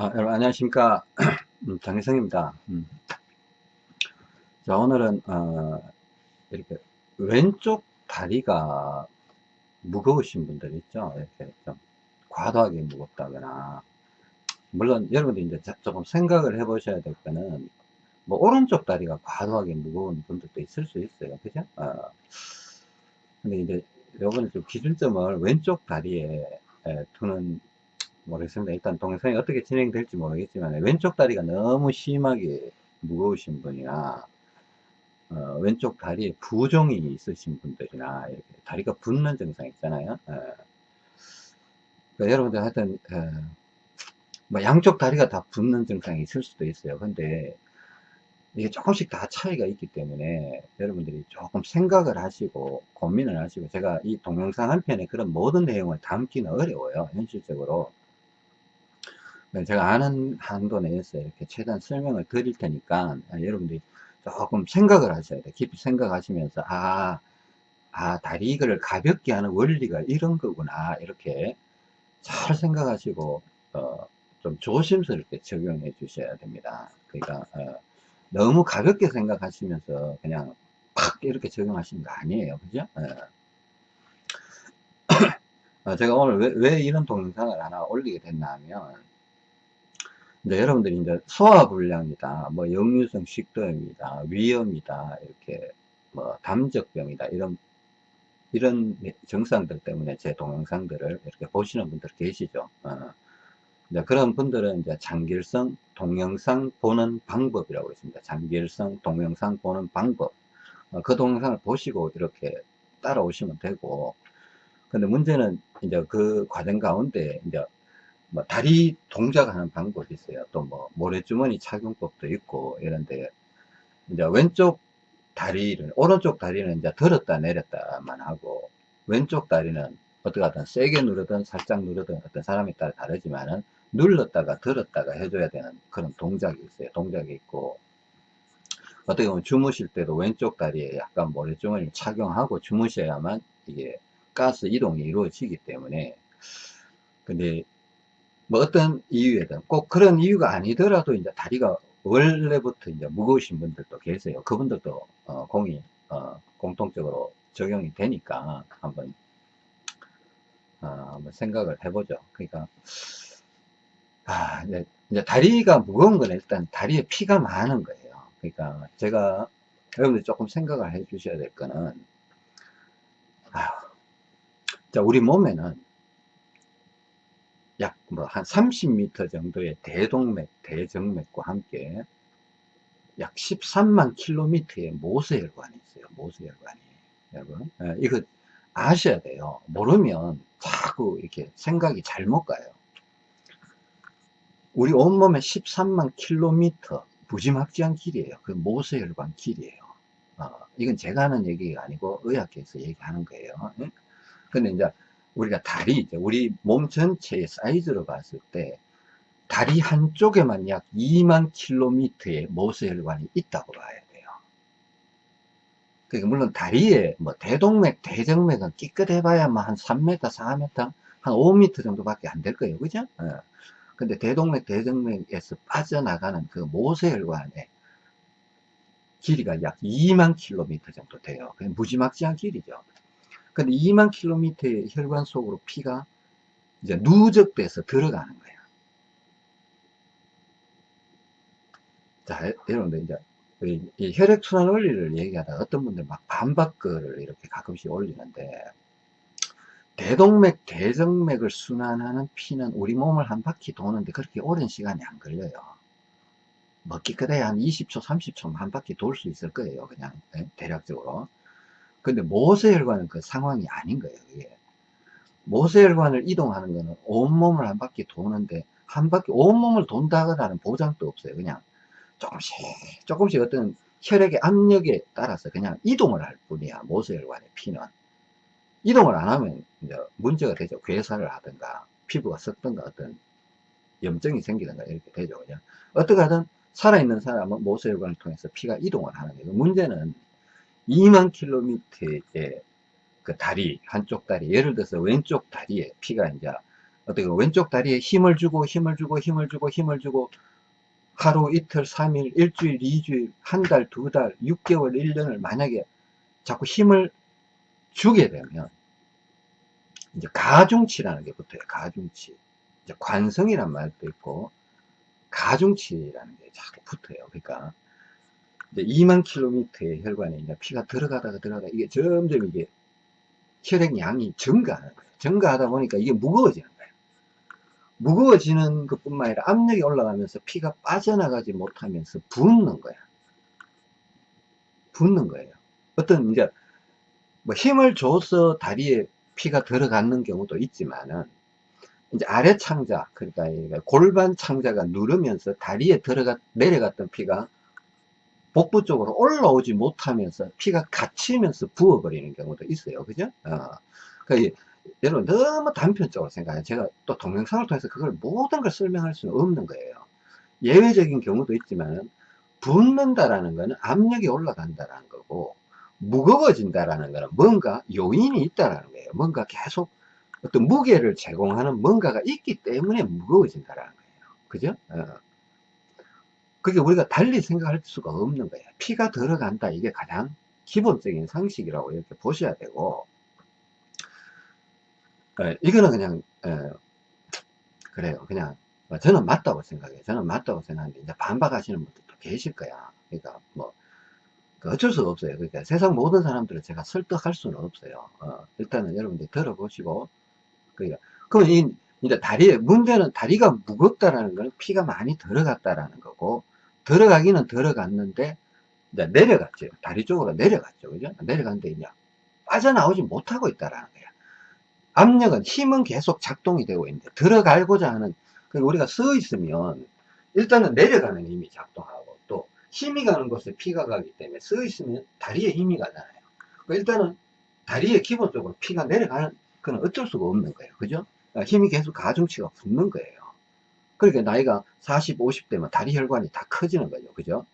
아, 여러분 안녕하십니까? 음, 장혜성입니다. 음. 자 오늘은 어, 이렇게 왼쪽 다리가 무거우신 분들 있죠? 이렇게 좀 과도하게 무겁다거나. 물론 여러분들 이제 조금 생각을 해 보셔야 될 거는 뭐 오른쪽 다리가 과도하게 무거운 분들도 있을 수 있어요. 그죠? 어. 근데 이제 요거는 좀 기준점을 왼쪽 다리에 두는 모르겠습니다. 일단 동영상이 어떻게 진행될지 모르겠지만 왼쪽 다리가 너무 심하게 무거우신 분이나 어, 왼쪽 다리에 부종이 있으신 분들이나 이렇게 다리가 붓는 증상 있잖아요. 어. 그러니까 여러분들 하여튼 어, 뭐 양쪽 다리가 다 붓는 증상이 있을 수도 있어요. 근데 이게 조금씩 다 차이가 있기 때문에 여러분들이 조금 생각을 하시고 고민을 하시고 제가 이 동영상 한 편에 그런 모든 내용을 담기는 어려워요. 현실적으로. 네, 제가 아는 한도 내에서 이렇게 최대한 설명을 드릴 테니까 아, 여러분들이 조금 생각을 하셔야 돼요. 깊이 생각하시면서 아, 아 다리를 가볍게 하는 원리가 이런 거구나 이렇게 잘 생각하시고 어, 좀 조심스럽게 적용해 주셔야 됩니다. 그러니까 어, 너무 가볍게 생각하시면서 그냥 팍 이렇게 적용하시는 거 아니에요. 그죠? 어, 제가 오늘 왜, 왜 이런 동영상을 하나 올리게 됐나 하면 이제 여러분들이 이제 소화불량이다, 뭐 역류성 식도염이다, 위염이다, 이렇게 뭐 담적병이다, 이런 이런 증상들 때문에 제 동영상들을 이렇게 보시는 분들 계시죠. 어. 그런 분들은 이제 장길성 동영상 보는 방법이라고 있습니다. 장길성 동영상 보는 방법. 어, 그 동영상을 보시고 이렇게 따라오시면 되고, 근데 문제는 이제 그 과정 가운데 이제 뭐 다리 동작하는 방법이 있어요. 또 뭐 모래주머니 착용법도 있고 이런데 이제 왼쪽 다리를 오른쪽 다리는 이제 들었다 내렸다만 하고 왼쪽 다리는 어떻게 하든 세게 누르든 살짝 누르든 어떤 사람에 따라 다르지만은 눌렀다가 들었다가 해줘야 되는 그런 동작이 있어요. 동작이 있고 어떻게 보면 주무실 때도 왼쪽 다리에 약간 모래주머니를 착용하고 주무셔야만 이게 가스 이동이 이루어지기 때문에 근데 뭐 어떤 이유에든 꼭 그런 이유가 아니더라도 이제 다리가 원래부터 이제 무거우신 분들도 계세요. 그분들도 어, 공이 어, 공통적으로 적용이 되니까 한번 어, 생각을 해보죠. 그러니까 아, 이제, 이제 다리가 무거운 건 일단 다리에 피가 많은 거예요. 그러니까 제가 여러분들 조금 생각을 해 주셔야 될 거는 아, 자 우리 몸에는 약 뭐 한 30m 정도의 대동맥, 대정맥과 함께 약 13만 킬로미터의 모세혈관이 있어요. 모세혈관이. 여러분, 예, 이거 아셔야 돼요. 모르면 자꾸 이렇게 생각이 잘못 가요. 우리 온몸에 13만 킬로미터 무지막지한 길이에요. 그 모세혈관 길이에요. 어, 이건 제가 하는 얘기가 아니고 의학계에서 얘기하는 거예요. 예? 근데 이제 우리가 다리, 우리 몸 전체의 사이즈로 봤을 때 다리 한쪽에만 약 2만 킬로미터의 모세혈관이 있다고 봐야 돼요. 그러니까 물론 다리에 뭐 대동맥, 대정맥은 끼끗해봐야 뭐한 3m, 4m, 한 5m 정도밖에 안 될 거예요. 그죠? 어. 근데 대동맥, 대정맥에서 빠져나가는 그 모세혈관의 길이가 약 2만 킬로미터 정도 돼요. 무지막지한 길이죠. 근데 2만 킬로미터의 혈관 속으로 피가 이제 누적돼서 들어가는 거예요. 자, 여러분들 이제 이 혈액순환 원리를 얘기하다 어떤 분들 막 반박글을 이렇게 가끔씩 올리는데 대동맥, 대정맥을 순환하는 피는 우리 몸을 한 바퀴 도는데 그렇게 오랜 시간이 안 걸려요. 뭐 깨끗해야 한 20초, 30초 한 바퀴 돌 수 있을 거예요. 그냥 예, 대략적으로. 근데 모세혈관은 그 상황이 아닌 거예요. 이게. 모세혈관을 이동하는 거는 온몸을 한 바퀴 도는데 한 바퀴 온몸을 돈다라는 보장도 없어요. 그냥 조금씩 조금씩 어떤 혈액의 압력에 따라서 그냥 이동을 할 뿐이야. 모세혈관의 피는. 이동을 안 하면 이제 문제가 되죠. 괴사를 하든가 피부가 썩든가 어떤 염증이 생기든가 이렇게 되죠. 그냥 어떻게 하든 살아있는 사람은 모세혈관을 통해서 피가 이동을 하는 거예요. 문제는 2만 킬로미터의 그 다리, 한쪽 다리, 예를 들어서 왼쪽 다리에 피가 이제 어떻게 왼쪽 다리에 힘을 주고 힘을 주고 힘을 주고 힘을 주고 하루 이틀 3일 일주일 2주일 한 달두달 6개월 1년을 만약에 자꾸 힘을 주게 되면 이제 가중치라는 게 붙어요. 가중치. 이제 관성이란 말도 있고 가중치라는 게 자꾸 붙어요. 그러니까 이제 2만 킬로미터의 혈관에 이제 피가 들어가다가 들어가다가 이게 점점 이게 혈액량이 증가하는 거예요 증가하다 보니까 이게 무거워지는 거예요. 무거워지는 것 뿐만 아니라 압력이 올라가면서 피가 빠져나가지 못하면서 붓는 거야. 붓는 거예요. 어떤 이제 뭐 힘을 줘서 다리에 피가 들어가는 경우도 있지만은 이제 아래 창자 그러니까 골반 창자가 누르면서 다리에 들어가 내려갔던 피가 복부 쪽으로 올라오지 못하면서 피가 갇히면서 부어버리는 경우도 있어요. 그죠? 어. 그러니까 여러분 너무 단편적으로 생각해요. 제가 또 동영상을 통해서 그걸 모든 걸 설명할 수는 없는 거예요. 예외적인 경우도 있지만 붓는다라는 것은 압력이 올라간다라는 거고 무거워진다라는 것은 뭔가 요인이 있다라는 거예요. 뭔가 계속 어떤 무게를 제공하는 뭔가가 있기 때문에 무거워진다라는 거예요. 그죠? 어. 그게 우리가 달리 생각할 수가 없는 거예요 피가 들어간다. 이게 가장 기본적인 상식이라고 이렇게 보셔야 되고. 에, 이거는 그냥 에, 그래요. 그냥 뭐 저는 맞다고 생각해요. 저는 맞다고 생각하는데 이제 반박하시는 분들도 계실 거야. 그러니까 뭐그 어쩔 수가 없어요. 그러니까 세상 모든 사람들을 제가 설득할 수는 없어요. 어, 일단은 여러분들 들어보시고. 그러니까 그러면 이 이제 다리에 문제는 다리가 무겁다라는 건 피가 많이 들어갔다라는 거고 들어가기는 들어갔는데 이제 내려갔죠. 다리 쪽으로 내려갔죠. 그죠? 내려갔는데 이제 빠져나오지 못하고 있다라는 거야. 압력은 힘은 계속 작동이 되고 있는데 들어가고자 하는 우리가 서 있으면 일단은 내려가는 힘이 작동하고 또 힘이 가는 곳에 피가 가기 때문에 서 있으면 다리에 힘이 가잖아요. 그러니까 일단은 다리에 기본적으로 피가 내려가는 그건 어쩔 수가 없는 거예요. 그죠? 그러니까 힘이 계속 가중치가 붙는 거예요 그러니까 나이가 40, 50대면 다리 혈관이 다 커지는 거죠. 그죠?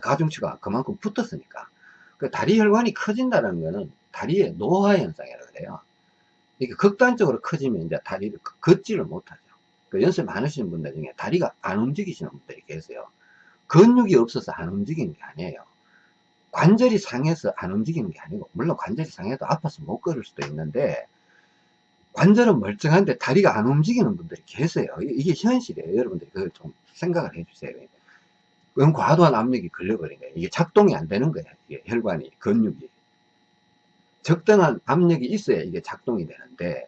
가중치가 그만큼 붙었으니까. 그 다리 혈관이 커진다는 거는 다리의 노화 현상이라고 그래요. 이게 극단적으로 커지면 이제 다리를 걷지를 못하죠. 그 연세 많으신 분들 중에 다리가 안 움직이시는 분들이 계세요. 근육이 없어서 안 움직이는 게 아니에요. 관절이 상해서 안 움직이는 게 아니고 물론 관절이 상해도 아파서 못 걸을 수도 있는데 관절은 멀쩡한데 다리가 안 움직이는 분들이 계세요. 이게 현실이에요. 여러분들이 그걸 좀 생각을 해 주세요. 그건 과도한 압력이 걸려버린 거예요 이게 작동이 안 되는 거예요. 이게 혈관이 근육이. 적당한 압력이 있어야 이게 작동이 되는데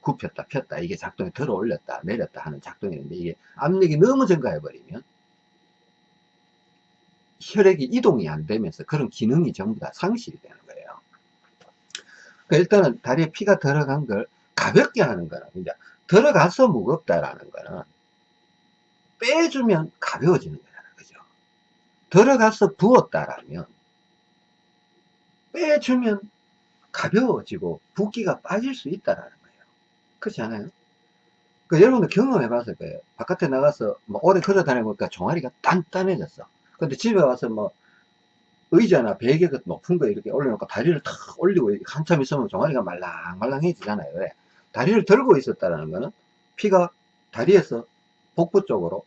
굽혔다 폈다 이게 작동이 들어 올렸다 내렸다 하는 작동이 되는데 이게 압력이 너무 증가해 버리면 혈액이 이동이 안 되면서 그런 기능이 전부 다 상실이 되는 거예요. 그러니까 일단은 다리에 피가 들어간 걸 가볍게 하는 거는 이제 들어가서 무겁다라는 거는 빼주면 가벼워지는 거잖아 그죠? 들어가서 부었다라면 빼주면 가벼워지고 붓기가 빠질 수 있다라는 거예요. 그렇지 않아요? 그 여러분도 경험해 봤을 거예요. 바깥에 나가서 뭐 오래 걸어 다니니까 종아리가 단단해졌어. 근데 집에 와서 뭐 의자나 베개 높은 거 이렇게 올려놓고 다리를 탁 올리고 한참 있으면 종아리가 말랑말랑해지잖아요 왜? 다리를 들고 있었다는 거는 피가 다리에서 복부 쪽으로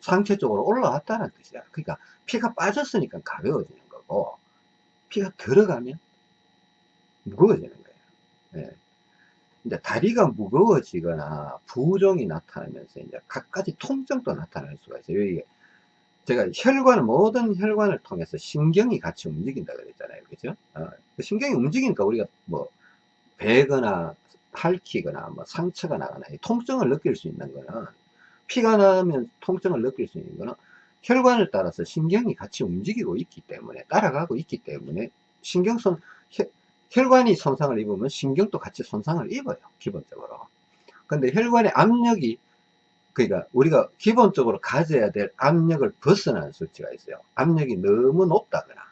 상체 쪽으로 올라왔다는 뜻이야 그러니까 피가 빠졌으니까 가벼워지는 거고 피가 들어가면 무거워지는 거예요. 예. 이제 다리가 무거워지거나 부종이 나타나면서 이제 각가지 통증도 나타날 수가 있어요. 이게 제가 혈관, 모든 혈관을 통해서 신경이 같이 움직인다 그랬잖아요. 그죠? 어, 그 신경이 움직이니까 우리가 뭐, 배거나 핥히거나 뭐 상처가 나거나 통증을 느낄 수 있는 거는 피가 나면 통증을 느낄 수 있는 거는 혈관을 따라서 신경이 같이 움직이고 있기 때문에 따라가고 있기 때문에 신경성 혈관이 손상을 입으면 신경도 같이 손상을 입어요 기본적으로. 근데 혈관의 압력이 그러니까 우리가 기본적으로 가져야 될 압력을 벗어나는 수치가 있어요. 압력이 너무 높다거나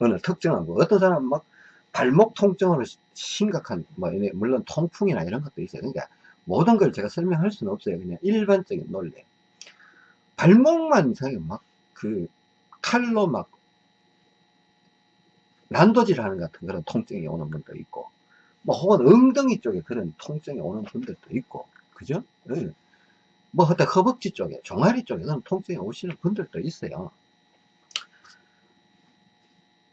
어느 특정한 거 어떤 사람은 막 발목 통증으로 심각한 뭐 물론 통풍이나 이런 것도 있어요 그러니까 모든 걸 제가 설명할 수는 없어요 그냥 일반적인 논리 발목만 이상하게 막그 칼로 막 난도질 하는 같은 그런 통증이 오는 분도 있고 뭐 혹은 엉덩이 쪽에 그런 통증이 오는 분들도 있고 그죠? 예. 뭐, 그때 허벅지 쪽에, 종아리 쪽에는 통증이 오시는 분들도 있어요.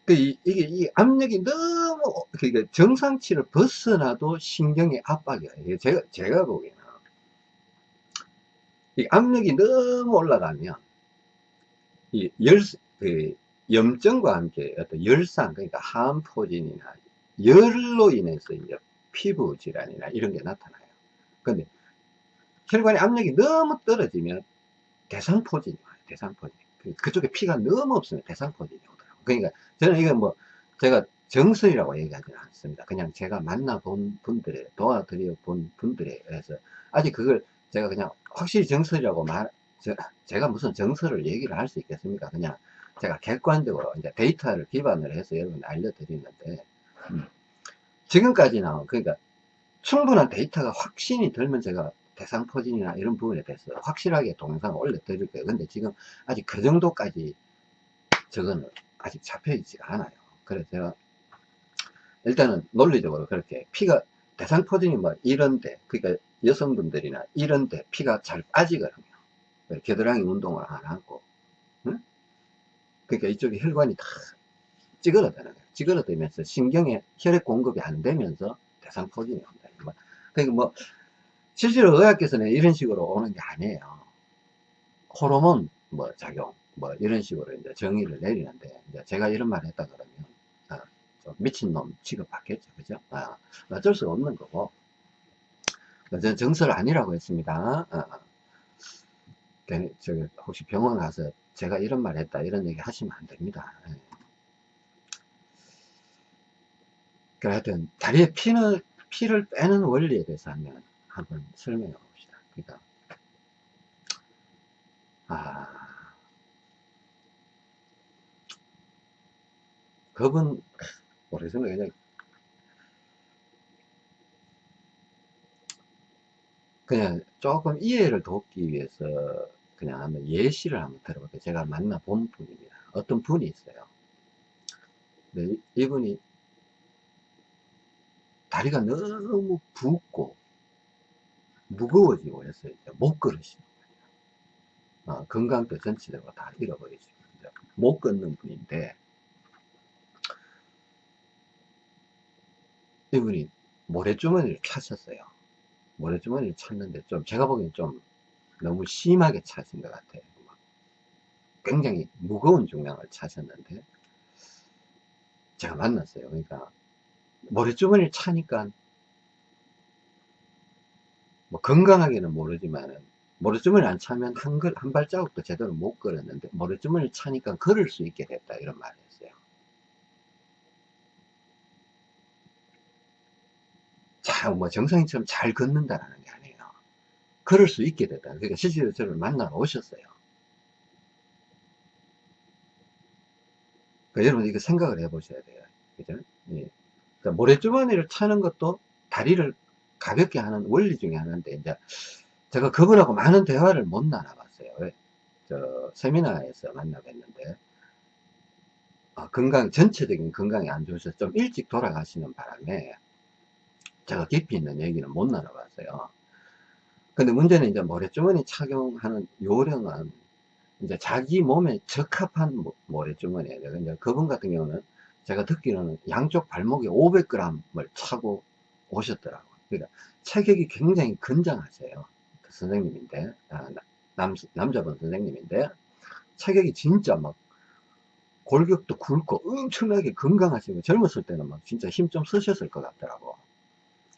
그, 이, 이게, 이 압력이 너무, 그러니까 정상치를 벗어나도 신경의 압박이에요. 이게 제가, 제가 보기에는. 이 압력이 너무 올라가면, 이 열, 그, 염증과 함께 어떤 열상, 그러니까 항포진이나 열로 인해서 이제 피부 질환이나 이런 게 나타나요. 근데 혈관의 압력이 너무 떨어지면 대상포진이 와요. 대상포진. 그, 그쪽에 피가 너무 없으면 대상포진이 오더라고요. 그러니까 저는 이건 뭐 제가 정설이라고 얘기하지는 않습니다. 그냥 제가 만나본 분들의 도와드려 본 분들에 의해서 아직 그걸 제가 그냥 확실히 정설이라고 말 저, 제가 무슨 정설을 얘기를 할 수 있겠습니까? 그냥 제가 객관적으로 이제 데이터를 기반으로 해서 여러분 알려드리는데 음. 지금까지는 그러니까 충분한 데이터가 확신이 들면 제가 대상 포진이나 이런 부분에 대해서 확실하게 동영상을 올려드릴 거예요. 근데 지금 아직 그 정도까지 저거는 아직 잡혀 있지가 않아요. 그래서 제가 일단은 논리적으로 그렇게 피가 대상포진이 뭐 이런데 그러니까 여성분들이나 이런데 피가 잘 빠지거든요. 겨드랑이 운동을 안 하고 응? 그러니까 이쪽에 혈관이 다 찌그러드는 거예요. 찌그러들면서 신경에 혈액 공급이 안 되면서 대상포진이 온다. 뭐, 그러니까 뭐 실제로 의학계에서는 이런 식으로 오는 게 아니에요. 호르몬 뭐 작용 뭐 이런 식으로 이제 정의를 내리는데 이제 제가 이런 말 했다 그러면 아, 좀 미친놈 취급받겠죠. 그죠? 아, 어쩔 수 없는 거고 저는 정설 아니라고 했습니다. 아, 저기 혹시 병원 가서 제가 이런 말 했다 이런 얘기 하시면 안 됩니다. 예. 그 하여튼 다리에 피는 피를 빼는 원리에 대해서 한번 설명해 봅시다. 그러니까 아 겁은 모르겠습니다. 그냥 그냥 조금 이해를 돕기 위해서 그냥 한번 예시를 한번 들어볼게요. 제가 만나본 분입니다. 어떤 분이 있어요. 네, 이분이 다리가 너무 붓고 무거워지고 해서 이제 못 걸으시는 거예요. 어, 건강도 전체적으로 다 잃어버리시고 못 걷는 분인데 이분이 모래주머니를 찾았어요. 모래주머니를 찾는데 좀 제가 보기엔 좀 너무 심하게 찾은 것 같아요. 굉장히 무거운 중량을 찾았는데 제가 만났어요. 그러니까 모래주머니를 차니까 뭐 건강하게는 모르지만은 모래주머니 안 차면 한, 걸, 한 발자국도 제대로 못 걸었는데 모래주머니를 차니까 걸을 수 있게 됐다 이런 했어요. 자, 뭐 정상인처럼 잘 걷는다라는 게 아니에요. 걸을 수 있게 됐다. 그러니까 실제로 저를 만나러 오셨어요. 그러니까 여러분 이거 생각을 해 보셔야 돼요. 그죠? 예. 그러니까 모래주머니를 차는 것도 다리를 가볍게 하는 원리 중에 하나인데, 이제 제가 그분하고 많은 대화를 못 나눠봤어요. 왜? 저, 세미나에서 만나뵀는데, 어, 건강, 전체적인 건강이 안 좋으셔서 좀 일찍 돌아가시는 바람에, 제가 깊이 있는 얘기는 못 나눠봤어요. 근데 문제는 이제 모래주머니 착용하는 요령은 이제 자기 몸에 적합한 모래주머니예요. 근데 그분 같은 경우는 제가 듣기로는 양쪽 발목에 500g을 차고 오셨더라고요. 그러니까 체격이 굉장히 건장하세요. 그 선생님인데, 아, 남, 남자분 선생님인데, 체격이 진짜 막 골격도 굵고 엄청나게 건강하시고 젊었을 때는 막 진짜 힘 좀 쓰셨을 것 같더라고.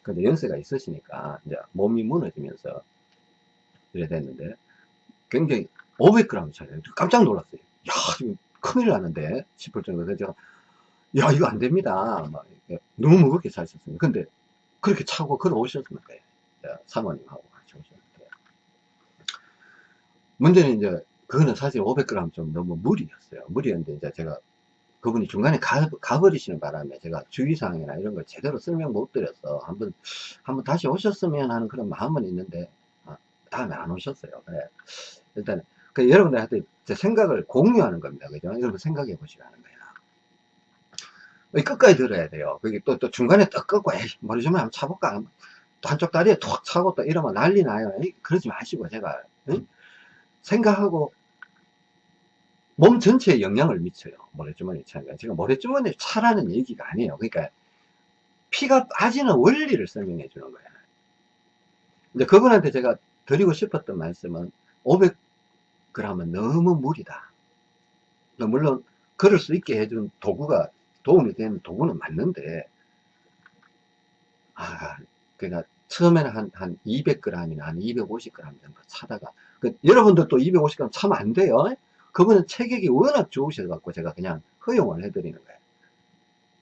근데 연세가 있으시니까 이제 몸이 무너지면서 이래 됐는데 굉장히 500g 차요. 깜짝 놀랐어요. 야, 이거 큰일 나는데 싶을 정도로 제가 야, 이거 안 됩니다. 막 너무 무겁게 사셨습니다. 근데 그렇게 차고 걸어오셨는데, 사모님하고 같이 오셨는데. 문제는 이제, 그거는 사실 500g 좀 너무 무리였어요. 무리였는데, 이제 제가 그분이 중간에 가, 가버리시는 바람에 제가 주의사항이나 이런 걸 제대로 설명 못 드려서 한번, 한번 다시 오셨으면 하는 그런 마음은 있는데, 아, 다음에 안 오셨어요. 그래. 일단, 그 여러분들한테 제 생각을 공유하는 겁니다. 그죠? 여러분 생각해 보시라는 거예요. 끝까지 들어야 돼요. 그게 또, 또 중간에 떡 끊고, 에이, 머리 좀 한번 차볼까? 한쪽 다리에 툭 차고 또 이러면 난리 나요. 그러지 마시고, 제발. 생각하고, 몸 전체에 영향을 미쳐요. 모래주머니 차니까. 지금 모래주머니 차라는 얘기가 아니에요. 그러니까, 피가 빠지는 원리를 설명해 주는 거예요. 근데 그분한테 제가 드리고 싶었던 말씀은 500g은 너무 무리다. 물론 그럴 수 있게 해준 도구가 도움이 되는 도구는 맞는데 아 그러니까 처음에는 한, 한 200g이나 한 250g 정도 차다가 그, 여러분들도 250g 차면 안 돼요 그분은 체격이 워낙 좋으셔 갖고 제가 그냥 허용을 해드리는 거예요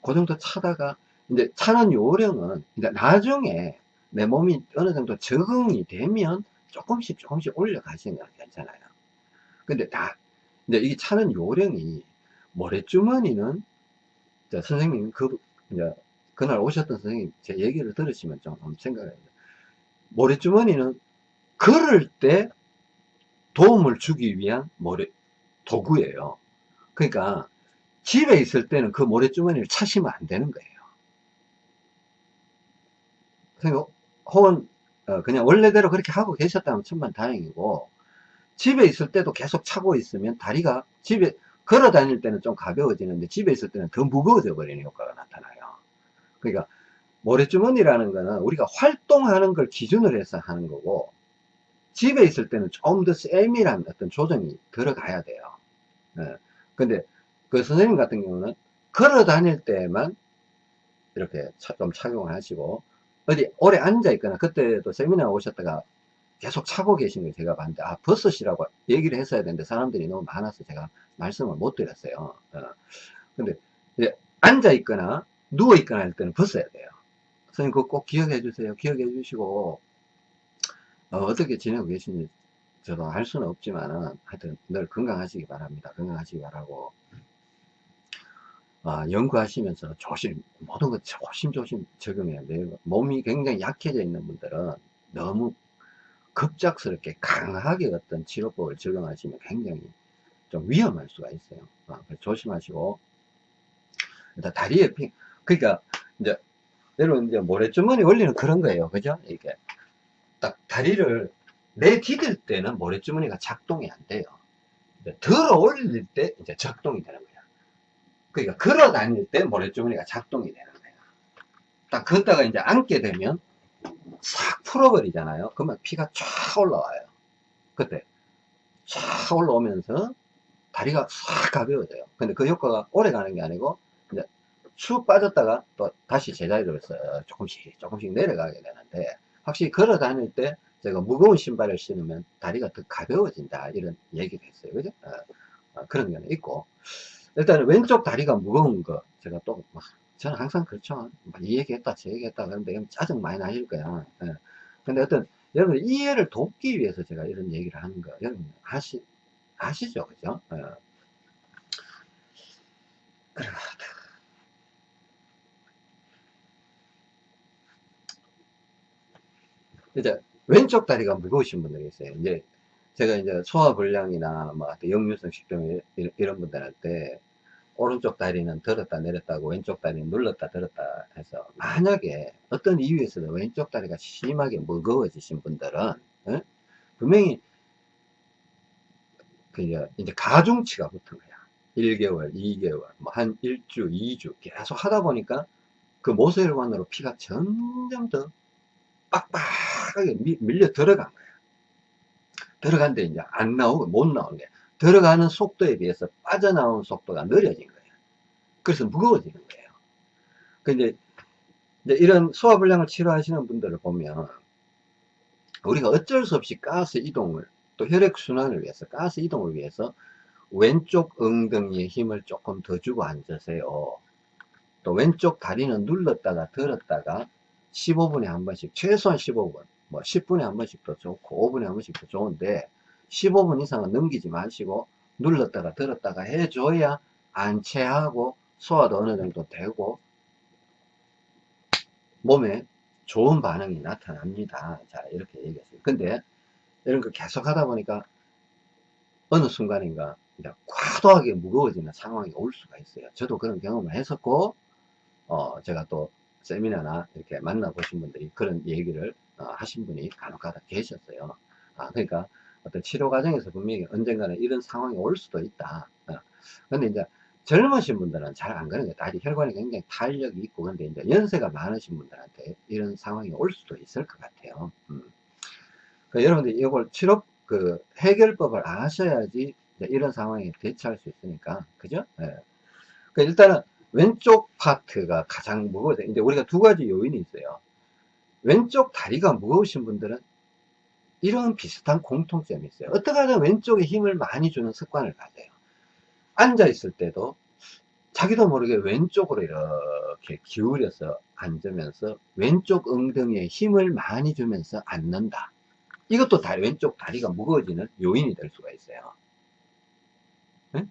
그 정도 차다가 이제 차는 요령은 이제 나중에 내 몸이 어느 정도 적응이 되면 조금씩 조금씩 올려가시면 괜찮아요. 근데 다, 이제 이 차는 요령이 모래주머니는, 선생님, 그, 이제, 그날 오셨던 선생님 제 얘기를 들으시면 좀 한번 생각해 보세요. 모래주머니는 걸을 때 도움을 주기 위한 모래, 도구예요. 그러니까 집에 있을 때는 그 모래주머니를 차시면 안 되는 거예요. 혹은 어, 그냥 원래대로 그렇게 하고 계셨다면 천만 다행이고 집에 있을 때도 계속 차고 있으면 다리가 집에 걸어 다닐 때는 좀 가벼워지는데 집에 있을 때는 더 무거워져 버리는 효과가 나타나요 그러니까 모래주머니라는 거는 우리가 활동하는 걸 기준으로 해서 하는 거고 집에 있을 때는 좀 더 세밀한 어떤 조정이 들어가야 돼요 네. 근데 그 선생님 같은 경우는 걸어 다닐 때만 이렇게 좀 착용을 하시고 어디 오래 앉아 있거나 그때도 세미나 오셨다가 계속 차고 계신 걸 제가 봤는데 아 버섯이라고 얘기를 했어야 되는데 사람들이 너무 많아서 제가 말씀을 못 드렸어요 어. 근데 앉아 있거나 누워 있거나 할 때는 벗어야 돼요 선생님 그거 꼭 기억해 주세요 기억해 주시고 어, 떻게 지내고 계신지 저도 알 수는 없지만은 하여튼 늘 건강하시기 바랍니다 건강하시기 바라고 아, 연구하시면서 조심, 모든 것 조심조심 적용해야 돼요. 몸이 굉장히 약해져 있는 분들은 너무 급작스럽게 강하게 어떤 치료법을 적용하시면 굉장히 좀 위험할 수가 있어요. 아, 조심하시고. 일단 다리에 피, 그러니까 이제 여러분 이제 모래주머니 원리는 그런 거예요. 그죠? 이게 딱 다리를 내 디딜 때는 모래주머니가 작동이 안 돼요. 들어 올릴 때 이제 작동이 되는 거예요. 그러니까 걸어 다닐 때 모래주머니가 작동이 되는 거예요. 딱 걷다가 이제 앉게 되면 싹 풀어버리잖아요. 그러면 피가 쫙 올라와요. 그때 쫙 올라오면서 다리가 싹 가벼워져요. 근데 그 효과가 오래 가는 게 아니고 이제 쑥 빠졌다가 또 다시 제자리로 서 조금씩 조금씩 내려가게 되는데 확실히 걸어 다닐 때 제가 무거운 신발을 신으면 다리가 더 가벼워진다 이런 얘기를 했어요. 그죠? 어, 어, 그런 게 있고 일단 왼쪽 다리가 무거운 거 제가 또 저는 항상 그렇죠 이 얘기했다 저 얘기했다 그런데 짜증 많이 나실 거야 예. 근데 어떤 여러분 이해를 돕기 위해서 제가 이런 얘기를 하는 거 여러분 아시 아시죠 그죠 예. 이제 왼쪽 다리가 무거우신 분들이 있어요 이제 제가 이제 소화불량이나 뭐 역류성 식도염 이런 분들한테 오른쪽 다리는 들었다 내렸다고 왼쪽 다리는 눌렀다 들었다 해서 만약에 어떤 이유에서도 왼쪽 다리가 심하게 무거워지신 분들은 어? 분명히 그 이제 가중치가 붙은 거야 1개월 2개월 뭐 한 1주 2주 계속 하다 보니까 그 모세혈관으로 피가 점점 더 빡빡 하게 밀려 들어간 거야 들어간데 이제 안 나오고 못 나오는 게 들어가는 속도에 비해서 빠져나오는 속도가 느려진 거예요. 그래서 무거워지는 거예요. 근데 이런 소화불량을 치료하시는 분들을 보면 우리가 어쩔 수 없이 가스 이동을 또 혈액순환을 위해서 가스 이동을 위해서 왼쪽 엉덩이에 힘을 조금 더 주고 앉으세요. 또 왼쪽 다리는 눌렀다가 들었다가 15분에 한 번씩 최소한 15분 뭐 10분에 한 번씩도 좋고 5분에 한 번씩도 좋은데 15분 이상은 넘기지 마시고 눌렀다가 들었다가 해줘야 안체하고 소화도 어느 정도 되고 몸에 좋은 반응이 나타납니다. 자 이렇게 얘기했어요. 근데 이런 거 계속 하다 보니까 어느 순간인가 과도하게 무거워지는 상황이 올 수가 있어요. 저도 그런 경험을 했었고 어 제가 또 세미나나 이렇게 만나보신 분들이 그런 얘기를 어, 하신 분이 간혹 가다 계셨어요. 아, 그러니까 어떤 치료 과정에서 분명히 언젠가는 이런 상황이 올 수도 있다. 어. 근데 이제 젊으신 분들은 잘 안 그런 거예요. 다리 혈관이 굉장히 탄력이 있고, 근데 이제 연세가 많으신 분들한테 이런 상황이 올 수도 있을 것 같아요. 음. 그 여러분들 이걸 치료, 그 해결법을 아셔야지 이런 상황에 대처할 수 있으니까. 그죠? 예. 그 일단은 왼쪽 파트가 가장 무거워요. 이제 우리가 두 가지 요인이 있어요. 왼쪽 다리가 무거우신 분들은 이런 비슷한 공통점이 있어요. 어떻게 하면 왼쪽에 힘을 많이 주는 습관을 가져요. 앉아 있을 때도 자기도 모르게 왼쪽으로 이렇게 기울여서 앉으면서 왼쪽 엉덩이에 힘을 많이 주면서 앉는다. 이것도 다리, 왼쪽 다리가 무거워지는 요인이 될 수가 있어요. 네?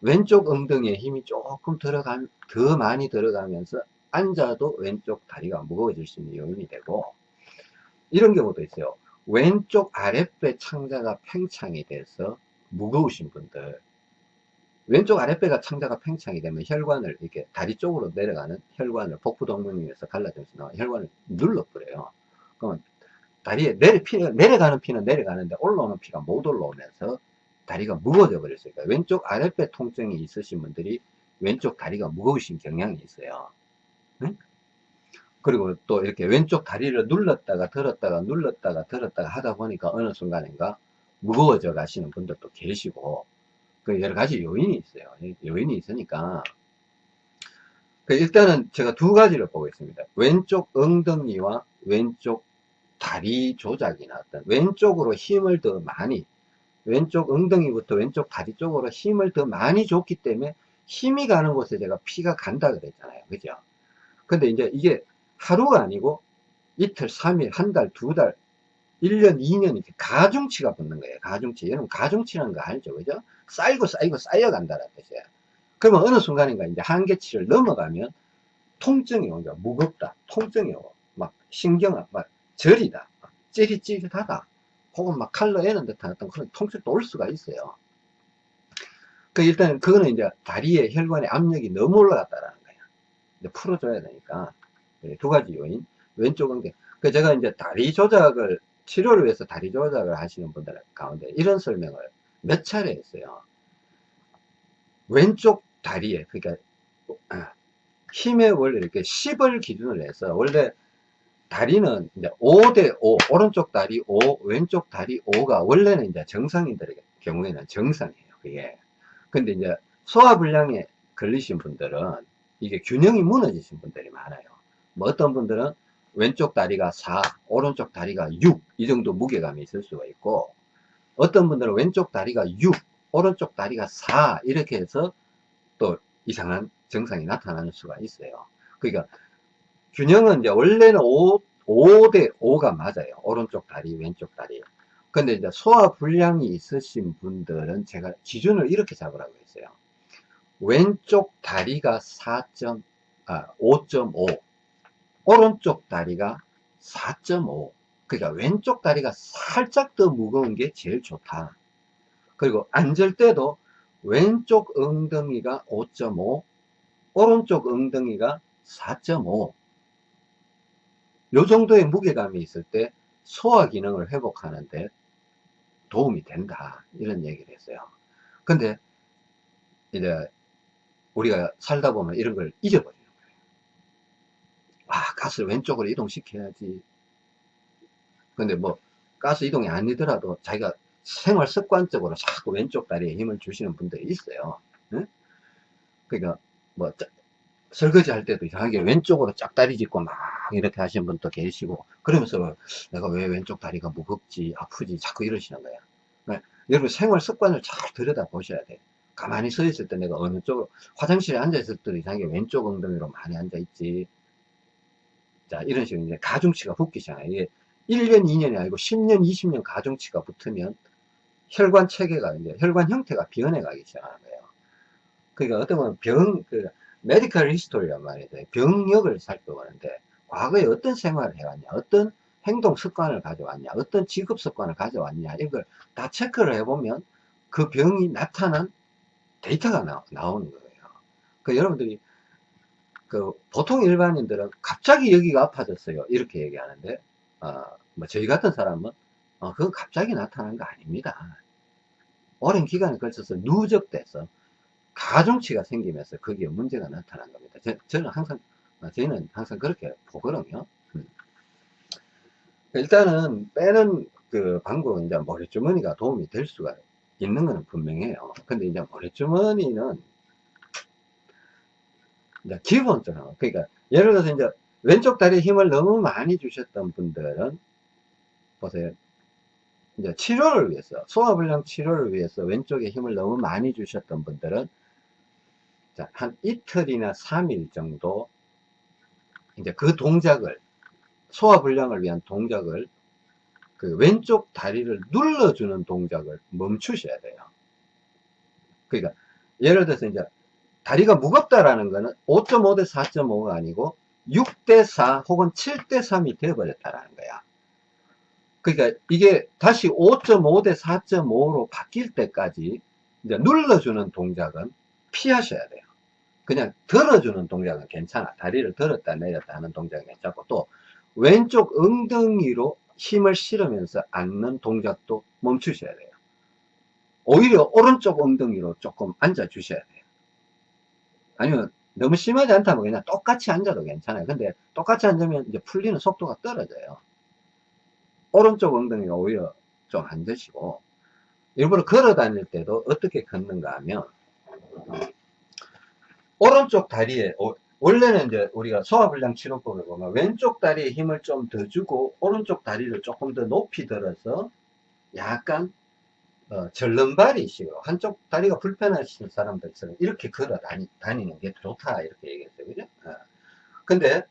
왼쪽 엉덩이에 힘이 조금 들어가, 더 많이 들어가면서 앉아도 왼쪽 다리가 무거워질 수 있는 요인이 되고, 이런 경우도 있어요. 왼쪽 아랫배 창자가 팽창이 돼서 무거우신 분들, 왼쪽 아랫배가 창자가 팽창이 되면 혈관을 이렇게 다리 쪽으로 내려가는 혈관을 복부동맥에서 갈라지면서 나와 혈관을 눌러버려요. 그러면 다리에 내려, 피, 내려가는 피는 내려가는데 올라오는 피가 못 올라오면서 다리가 무거워져 버렸어요. 왼쪽 아랫배 통증이 있으신 분들이 왼쪽 다리가 무거우신 경향이 있어요. 응? 그리고 또 이렇게 왼쪽 다리를 눌렀다가 들었다가 눌렀다가 들었다가 하다 보니까 어느 순간인가 무거워져 가시는 분들도 계시고 그 여러 가지 요인이 있어요. 요인이 있으니까 그 일단은 제가 두 가지를 보고 있습니다. 왼쪽 엉덩이와 왼쪽 다리 조작이나 어떤 왼쪽으로 힘을 더 많이 왼쪽 엉덩이부터 왼쪽 다리 쪽으로 힘을 더 많이 줬기 때문에 힘이 가는 곳에 제가 피가 간다 그랬잖아요. 그죠? 근데 이제 이게 하루가 아니고 이틀, 3일, 한 달, 두 달, 1년, 2년 이렇게 가중치가 붙는 거예요. 가중치. 여러분 가중치라는 거 알죠? 그죠? 쌓이고 쌓이고 쌓여간다는 뜻이에요. 그러면 어느 순간인가 이제 한계치를 넘어가면 통증이 오니까 무겁다. 통증이 오고 막 신경, 막 저리다. 막 찌릿찌릿하다. 혹은 막 칼로 애는 듯한 어떤 그런 통증도 올 수가 있어요. 그 일단 그거는 이제 다리에 혈관의 압력이 너무 올라갔다라는 이제 풀어줘야 되니까 네, 두 가지 요인. 왼쪽은 그 제가 이제 다리 조작을 치료를 위해서 다리 조작을 하시는 분들 가운데 이런 설명을 몇 차례 했어요. 왼쪽 다리에 그러니까 아, 힘의 원래 이렇게 10을 기준으로 해서 원래 다리는 이제 5대 5 오른쪽 다리 5 왼쪽 다리 5가 원래는 이제 정상인들의 경우에는 정상이에요 그게 근데 이제 소화불량에 걸리신 분들은 이게 균형이 무너지신 분들이 많아요 뭐 어떤 분들은 왼쪽 다리가 4 오른쪽 다리가 6 이 정도 무게감이 있을 수가 있고 어떤 분들은 왼쪽 다리가 6 오른쪽 다리가 4 이렇게 해서 또 이상한 증상이 나타나는 수가 있어요 그러니까 균형은 이제 원래는 5, 5대 5가 맞아요. 오른쪽 다리, 왼쪽 다리. 근데 이제 소화 불량이 있으신 분들은 제가 기준을 이렇게 잡으라고 했어요. 왼쪽 다리가 4. 아, 5.5. 오른쪽 다리가 4.5. 그러니까 왼쪽 다리가 살짝 더 무거운 게 제일 좋다. 그리고 앉을 때도 왼쪽 엉덩이가 5.5, 오른쪽 엉덩이가 4.5. 요 정도의 무게감이 있을 때 소화 기능을 회복하는데 도움이 된다. 이런 얘기를 했어요. 근데 이제 우리가 살다 보면 이런 걸 잊어버리는 거예요. 아, 가스를 왼쪽으로 이동시켜야지. 근데 뭐 가스 이동이 아니더라도 자기가 생활 습관적으로 자꾸 왼쪽 다리에 힘을 주시는 분들이 있어요. 응? 그러니까 뭐 설거지 할 때도 이상하게 왼쪽으로 짝다리 짚고 막 이렇게 하시는 분도 계시고 그러면서 내가 왜 왼쪽 다리가 무겁지 아프지 자꾸 이러시는 거야 네. 여러분 생활 습관을 잘 들여다 보셔야 돼 가만히 서 있을 때 내가 어느 쪽으로 화장실에 앉을 때도 이상하게 왼쪽 엉덩이로 많이 앉아 있지. 자 이런 식으로 이제 가중치가 붙기 시작해요. 이게 1년 2년이 아니고 10년 20년 가중치가 붙으면 혈관 체계가 이제 혈관 형태가 변해 가기 시작하는 거예요. 그러니까 어떤 보면 병, 그, medical history란 말이에요. 병력을 살펴보는데 과거에 어떤 생활을 해왔냐, 어떤 행동 습관을 가져왔냐, 어떤 직업 습관을 가져왔냐, 이걸 다 체크를 해보면 그 병이 나타난 데이터가 나, 오는 거예요. 그 여러분들이 그 보통 일반인들은 갑자기 여기가 아파졌어요. 이렇게 얘기하는데, 어, 뭐 저희 같은 사람은 어, 그건 갑자기 나타난 거 아닙니다. 오랜 기간에 걸쳐서 누적돼서 가중치가 생기면서 거기에 문제가 나타난 겁니다. 저, 는 항상, 어, 저희는 항상 그렇게 보거든요. 음. 일단은 빼는 그 방법은 이제 머리주머니가 도움이 될 수가 있는 것은 분명해요. 근데 이제 머리주머니는 이제 기본적으로, 그러니까 예를 들어서 이제 왼쪽 다리에 힘을 너무 많이 주셨던 분들은 보세요. 이제 치료를 위해서, 소화불량 치료를 위해서 왼쪽에 힘을 너무 많이 주셨던 분들은 자, 한 이틀이나 3일 정도 이제 그 동작을 소화불량을 위한 동작을 그 왼쪽 다리를 눌러주는 동작을 멈추셔야 돼요. 그러니까 예를 들어서 이제 다리가 무겁다라는 거는 5.5 대 4.5가 아니고 6 대 4 혹은 7 대 3이 되어버렸다라는 거야. 그러니까 이게 다시 5.5 대 4.5로 바뀔 때까지 이제 눌러주는 동작은 피하셔야 돼요. 그냥 들어주는 동작은 괜찮아. 다리를 들었다 내렸다 하는 동작은 괜찮고 또 왼쪽 엉덩이로 힘을 실으면서 앉는 동작도 멈추셔야 돼요. 오히려 오른쪽 엉덩이로 조금 앉아 주셔야 돼요. 아니면 너무 심하지 않다면 그냥 똑같이 앉아도 괜찮아요. 근데 똑같이 앉으면 이제 풀리는 속도가 떨어져요. 오른쪽 엉덩이가 오히려 좀 앉으시고 일부러 걸어 다닐 때도 어떻게 걷는가 하면 오른쪽 다리에 원래는 이제 우리가 소화불량 치료법을 보면 왼쪽 다리에 힘을 좀 더 주고 오른쪽 다리를 조금 더 높이 들어서 약간 어, 절름발이식으로 한쪽 다리가 불편하신 사람들처럼 이렇게 걸어 다니, 다니는 게 좋다 이렇게 얘기했어요 그죠? 어. 근데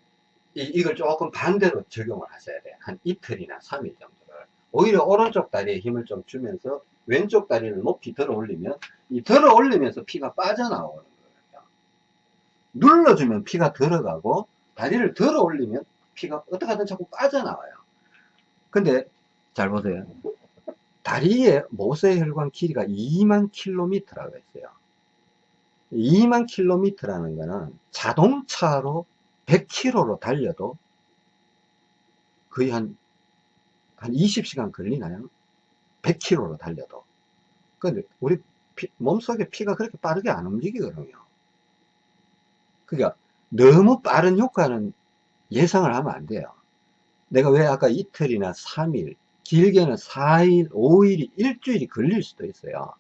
이, 이걸 조금 반대로 적용을 하셔야 돼요 한 이틀이나 3일 정도를 오히려 오른쪽 다리에 힘을 좀 주면서 왼쪽 다리를 높이 들어 올리면 이 들어 올리면서 피가 빠져나오는 눌러주면 피가 들어가고 다리를 들어 올리면 피가 어떻게 하든 자꾸 빠져나와요. 근데 잘 보세요. 다리의 모세 혈관 길이가 2만 킬로미터라고 했어요. 2만 킬로미터라는 거는 자동차로 100km로 달려도 거의 한, 한 20시간 걸리나요? 100km로 달려도. 근데 우리 피, 몸속에 피가 그렇게 빠르게 안 움직이거든요. 그러니까 너무 빠른 효과는 예상을 하면 안 돼요. 내가 왜 아까 이틀이나 3일, 길게는 4일, 5일이 일주일이 걸릴 수도 있어요.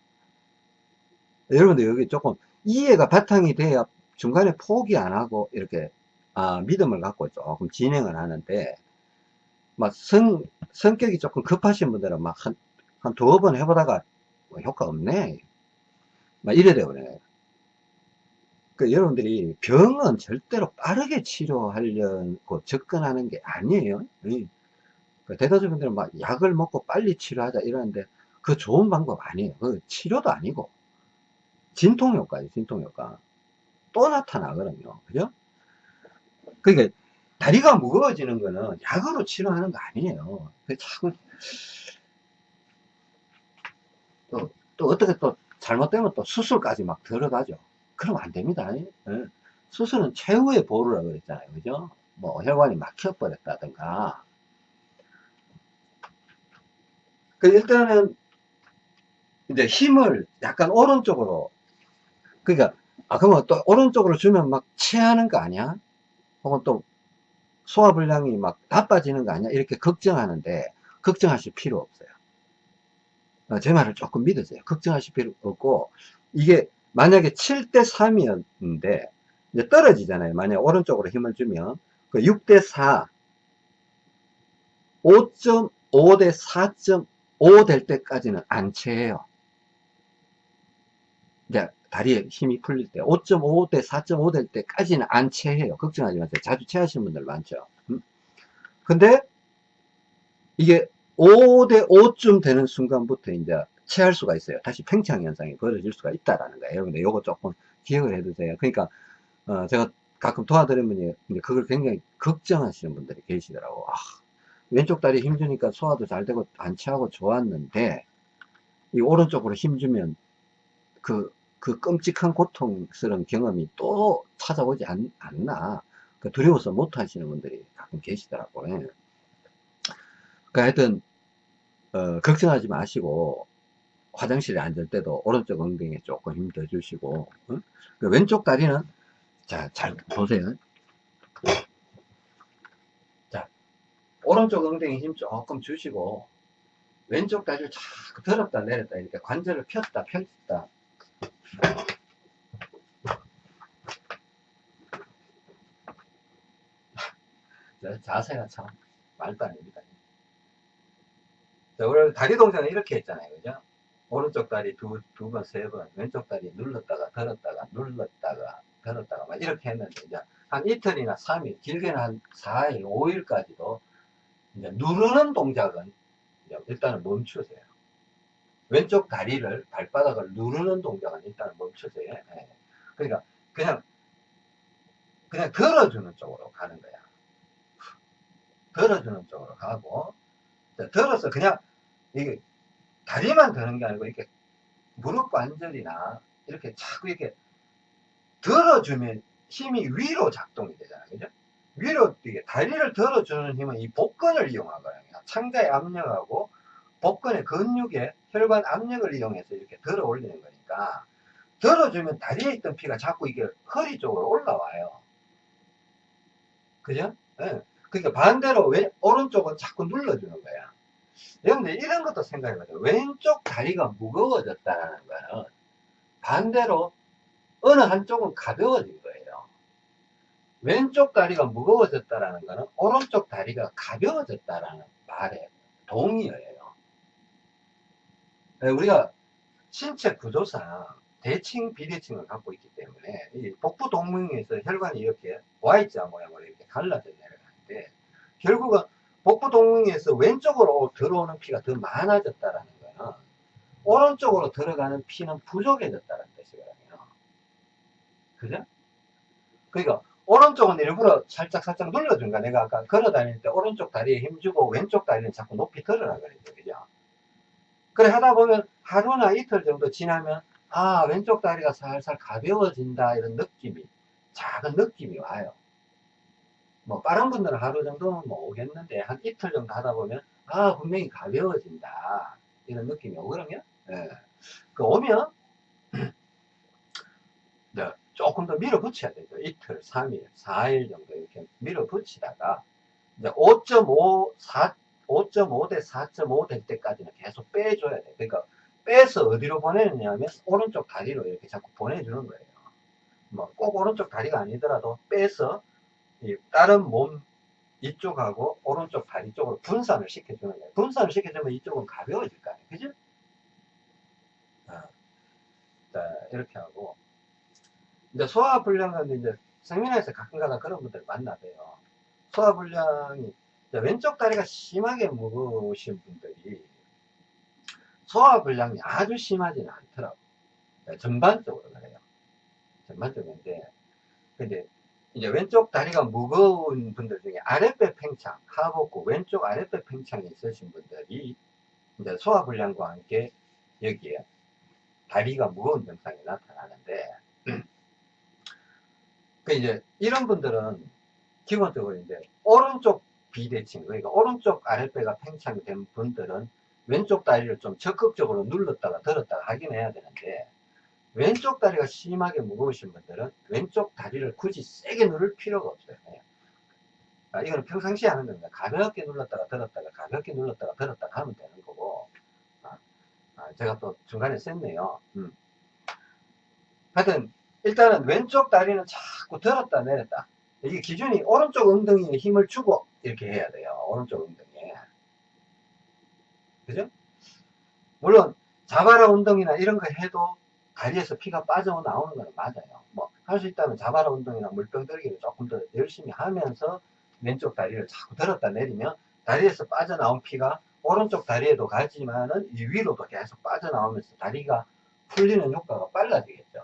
여러분들 여기 조금 이해가 바탕이 돼야 중간에 포기 안 하고 이렇게 아, 믿음을 갖고 조금 진행을 하는데 막 성, 성격이 조금 급하신 분들은 막 한, 한 두어 번 해보다가 뭐 효과 없네. 막 이래 되버려요. 그 여러분들이 병은 절대로 빠르게 치료하려고 접근하는 게 아니에요. 그 대다수 분들은 막 약을 먹고 빨리 치료하자 이러는데 그 좋은 방법 아니에요. 그 치료도 아니고 진통효과예요. 진통효과. 또 나타나거든요. 그죠? 그러니까 다리가 무거워지는 거는 약으로 치료하는 거 아니에요. 그 자꾸 또, 또 어떻게 또 잘못되면 또 수술까지 막 들어가죠. 그러면 안 됩니다. 예? 수술은 최후의 보루라고 그랬잖아요. 그죠? 뭐 혈관이 막혀버렸다든가. 그 일단은 이제 힘을 약간 오른쪽으로 그러니까 아 그러면 또 오른쪽으로 주면 막 체하는 거 아니야? 혹은 또 소화불량이 막 나빠지는 거 아니야? 이렇게 걱정하는데 걱정하실 필요 없어요. 어, 제 말을 조금 믿으세요. 걱정하실 필요 없고 이게 만약에 7대 3이었는데 이제 떨어지잖아요. 만약 오른쪽으로 힘을 주면 그 6대 4 5.5 대 4.5 될 때까지는 안 채해요. 이제 다리에 힘이 풀릴 때 5.5 대 4.5 될 때까지는 안 채해요. 걱정하지 마세요. 자주 채하시는 분들 많죠. 음? 근데 이게 5 대 5쯤 되는 순간부터 이제 체할 수가 있어요. 다시 팽창 현상이 벌어질 수가 있다라는 거예요. 근데 요거 조금 기억을 해두세요. 그러니까 어, 제가 가끔 도와드리면 이제 그걸 굉장히 걱정하시는 분들이 계시더라고. 아, 왼쪽 다리 힘주니까 소화도 잘 되고 안 체하고 좋았는데 이 오른쪽으로 힘주면 그 그 끔찍한 고통스러운 경험이 또 찾아오지 않, 않나. 그 두려워서 못 하시는 분들이 가끔 계시더라고요. 그러니까 하여튼, 어, 걱정하지 마시고, 화장실에 앉을 때도 오른쪽 엉덩이에 조금 힘 더 주시고, 어? 그 왼쪽 다리는, 자, 잘 보세요. 자, 오른쪽 엉덩이 힘 조금 주시고, 왼쪽 다리를 자꾸 들었다 내렸다 이렇게 관절을 폈다 폈다 자세가 참 말도 안 됩니다. 자, 우리 다리 동작은 이렇게 했잖아요. 그죠? 오른쪽 다리 두, 두 번, 세 번, 왼쪽 다리 눌렀다가, 들었다가, 눌렀다가, 들었다가, 막 이렇게 했는데, 이제 한 이틀이나 3일, 길게는 한 4일, 5일까지도 이제 누르는 동작은 일단은 멈추세요. 왼쪽 다리를, 발바닥을 누르는 동작은 일단은 멈추세요. 네. 그러니까, 그냥, 그냥 들어주는 쪽으로 가는 거야. 들어주는 쪽으로 가고, 들어서 그냥, 이게, 다리만 드는 게 아니고, 이렇게, 무릎 관절이나, 이렇게 자꾸 이렇게, 들어주면 힘이 위로 작동이 되잖아요. 그죠? 위로 뛰게, 다리를 들어주는 힘은 이 복근을 이용하거든요. 창자의 압력하고, 복근의 근육에 혈관 압력을 이용해서 이렇게 들어 올리는 거니까, 들어주면 다리에 있던 피가 자꾸 이게 허리 쪽으로 올라와요. 그죠? 네. 그러니까 반대로 왼, 오른쪽은 자꾸 눌러주는 거야. 여러분들 이런 것도 생각해봐요. 왼쪽 다리가 무거워졌다는 거는 반대로 어느 한쪽은 가벼워진 거예요. 왼쪽 다리가 무거워졌다는 거는 오른쪽 다리가 가벼워졌다는 말에 동의어예요. 네, 우리가 신체 구조상 대칭, 비대칭을 갖고 있기 때문에 이 복부 동맥에서 혈관이 이렇게 Y자 모양으로 이렇게 갈라져 내려가는데 결국은 복부 동맥에서 왼쪽으로 들어오는 피가 더 많아졌다라는 거는 오른쪽으로 들어가는 피는 부족해졌다는 뜻이거든요. 그죠? 그러니까 오른쪽은 일부러 살짝 살짝 눌러준 거야. 내가 아까 걸어 다닐 때 오른쪽 다리에 힘주고 왼쪽 다리는 자꾸 높이 들어라 그랬죠. 그죠? 그래 하다 보면 하루나 이틀 정도 지나면 아 왼쪽 다리가 살살 가벼워진다 이런 느낌이 작은 느낌이 와요. 뭐 빠른 분들은 하루 정도는 뭐 오겠는데 한 이틀 정도 하다 보면 아 분명히 가벼워진다 이런 느낌이 오거든요. 예. 그 오면 네, 조금 더 밀어붙여야 되죠. 이틀, 3일, 4일 정도 이렇게 밀어붙이다가 이제 5.5, 4, 5.5대 4.5 될 때까지는 계속 빼줘야 돼. 그러니까 빼서 어디로 보내느냐면 오른쪽 다리로 이렇게 자꾸 보내주는 거예요. 뭐 꼭 오른쪽 다리가 아니더라도 빼서 다른 몸 이쪽하고 오른쪽 다리 쪽으로 분산을 시켜주는 거예요. 분산을 시켜주면 이쪽은 가벼워질 거 아니에요. 그죠? 아, 자, 이렇게 하고. 이제 소화불량은 이제 세미나에서 가끔가다 그런 분들 만나봬요. 소화불량이 왼쪽 다리가 심하게 무거우신 분들이 소화불량이 아주 심하지는 않더라고. 네, 전반적으로 그래요. 전반적인데, 근데 이제 왼쪽 다리가 무거운 분들 중에 아랫배 팽창, 하복부 왼쪽 아랫배 팽창이 있으신 분들이 이제 소화불량과 함께 여기에 다리가 무거운 증상이 나타나는데, 그 이제 이런 분들은 기본적으로 이제 오른쪽 비대칭, 그러니까 오른쪽 아랫배가 팽창이 된 분들은 왼쪽 다리를 좀 적극적으로 눌렀다가 들었다가 하긴 해야 되는데 왼쪽 다리가 심하게 무거우신 분들은 왼쪽 다리를 굳이 세게 누를 필요가 없어요. 아, 이거는 평상시에 하는 겁니다. 가볍게 눌렀다가 들었다가 가볍게 눌렀다가 들었다가 하면 되는 거고 아, 아, 제가 또 중간에 셌네요. 음. 하여튼 일단은 왼쪽 다리는 자꾸 들었다 내렸다 이게 기준이 오른쪽 엉덩이에 힘을 주고 이렇게 해야 돼요. 오른쪽 엉덩이에 그죠? 물론 자바라 운동이나 이런 거 해도 다리에서 피가 빠져 나오는 건 맞아요. 뭐 할 수 있다면 자바라 운동이나 물병 들기를 조금 더 열심히 하면서 왼쪽 다리를 자꾸 들었다 내리면 다리에서 빠져나온 피가 오른쪽 다리에도 가지만은 이 위로도 계속 빠져나오면서 다리가 풀리는 효과가 빨라지겠죠.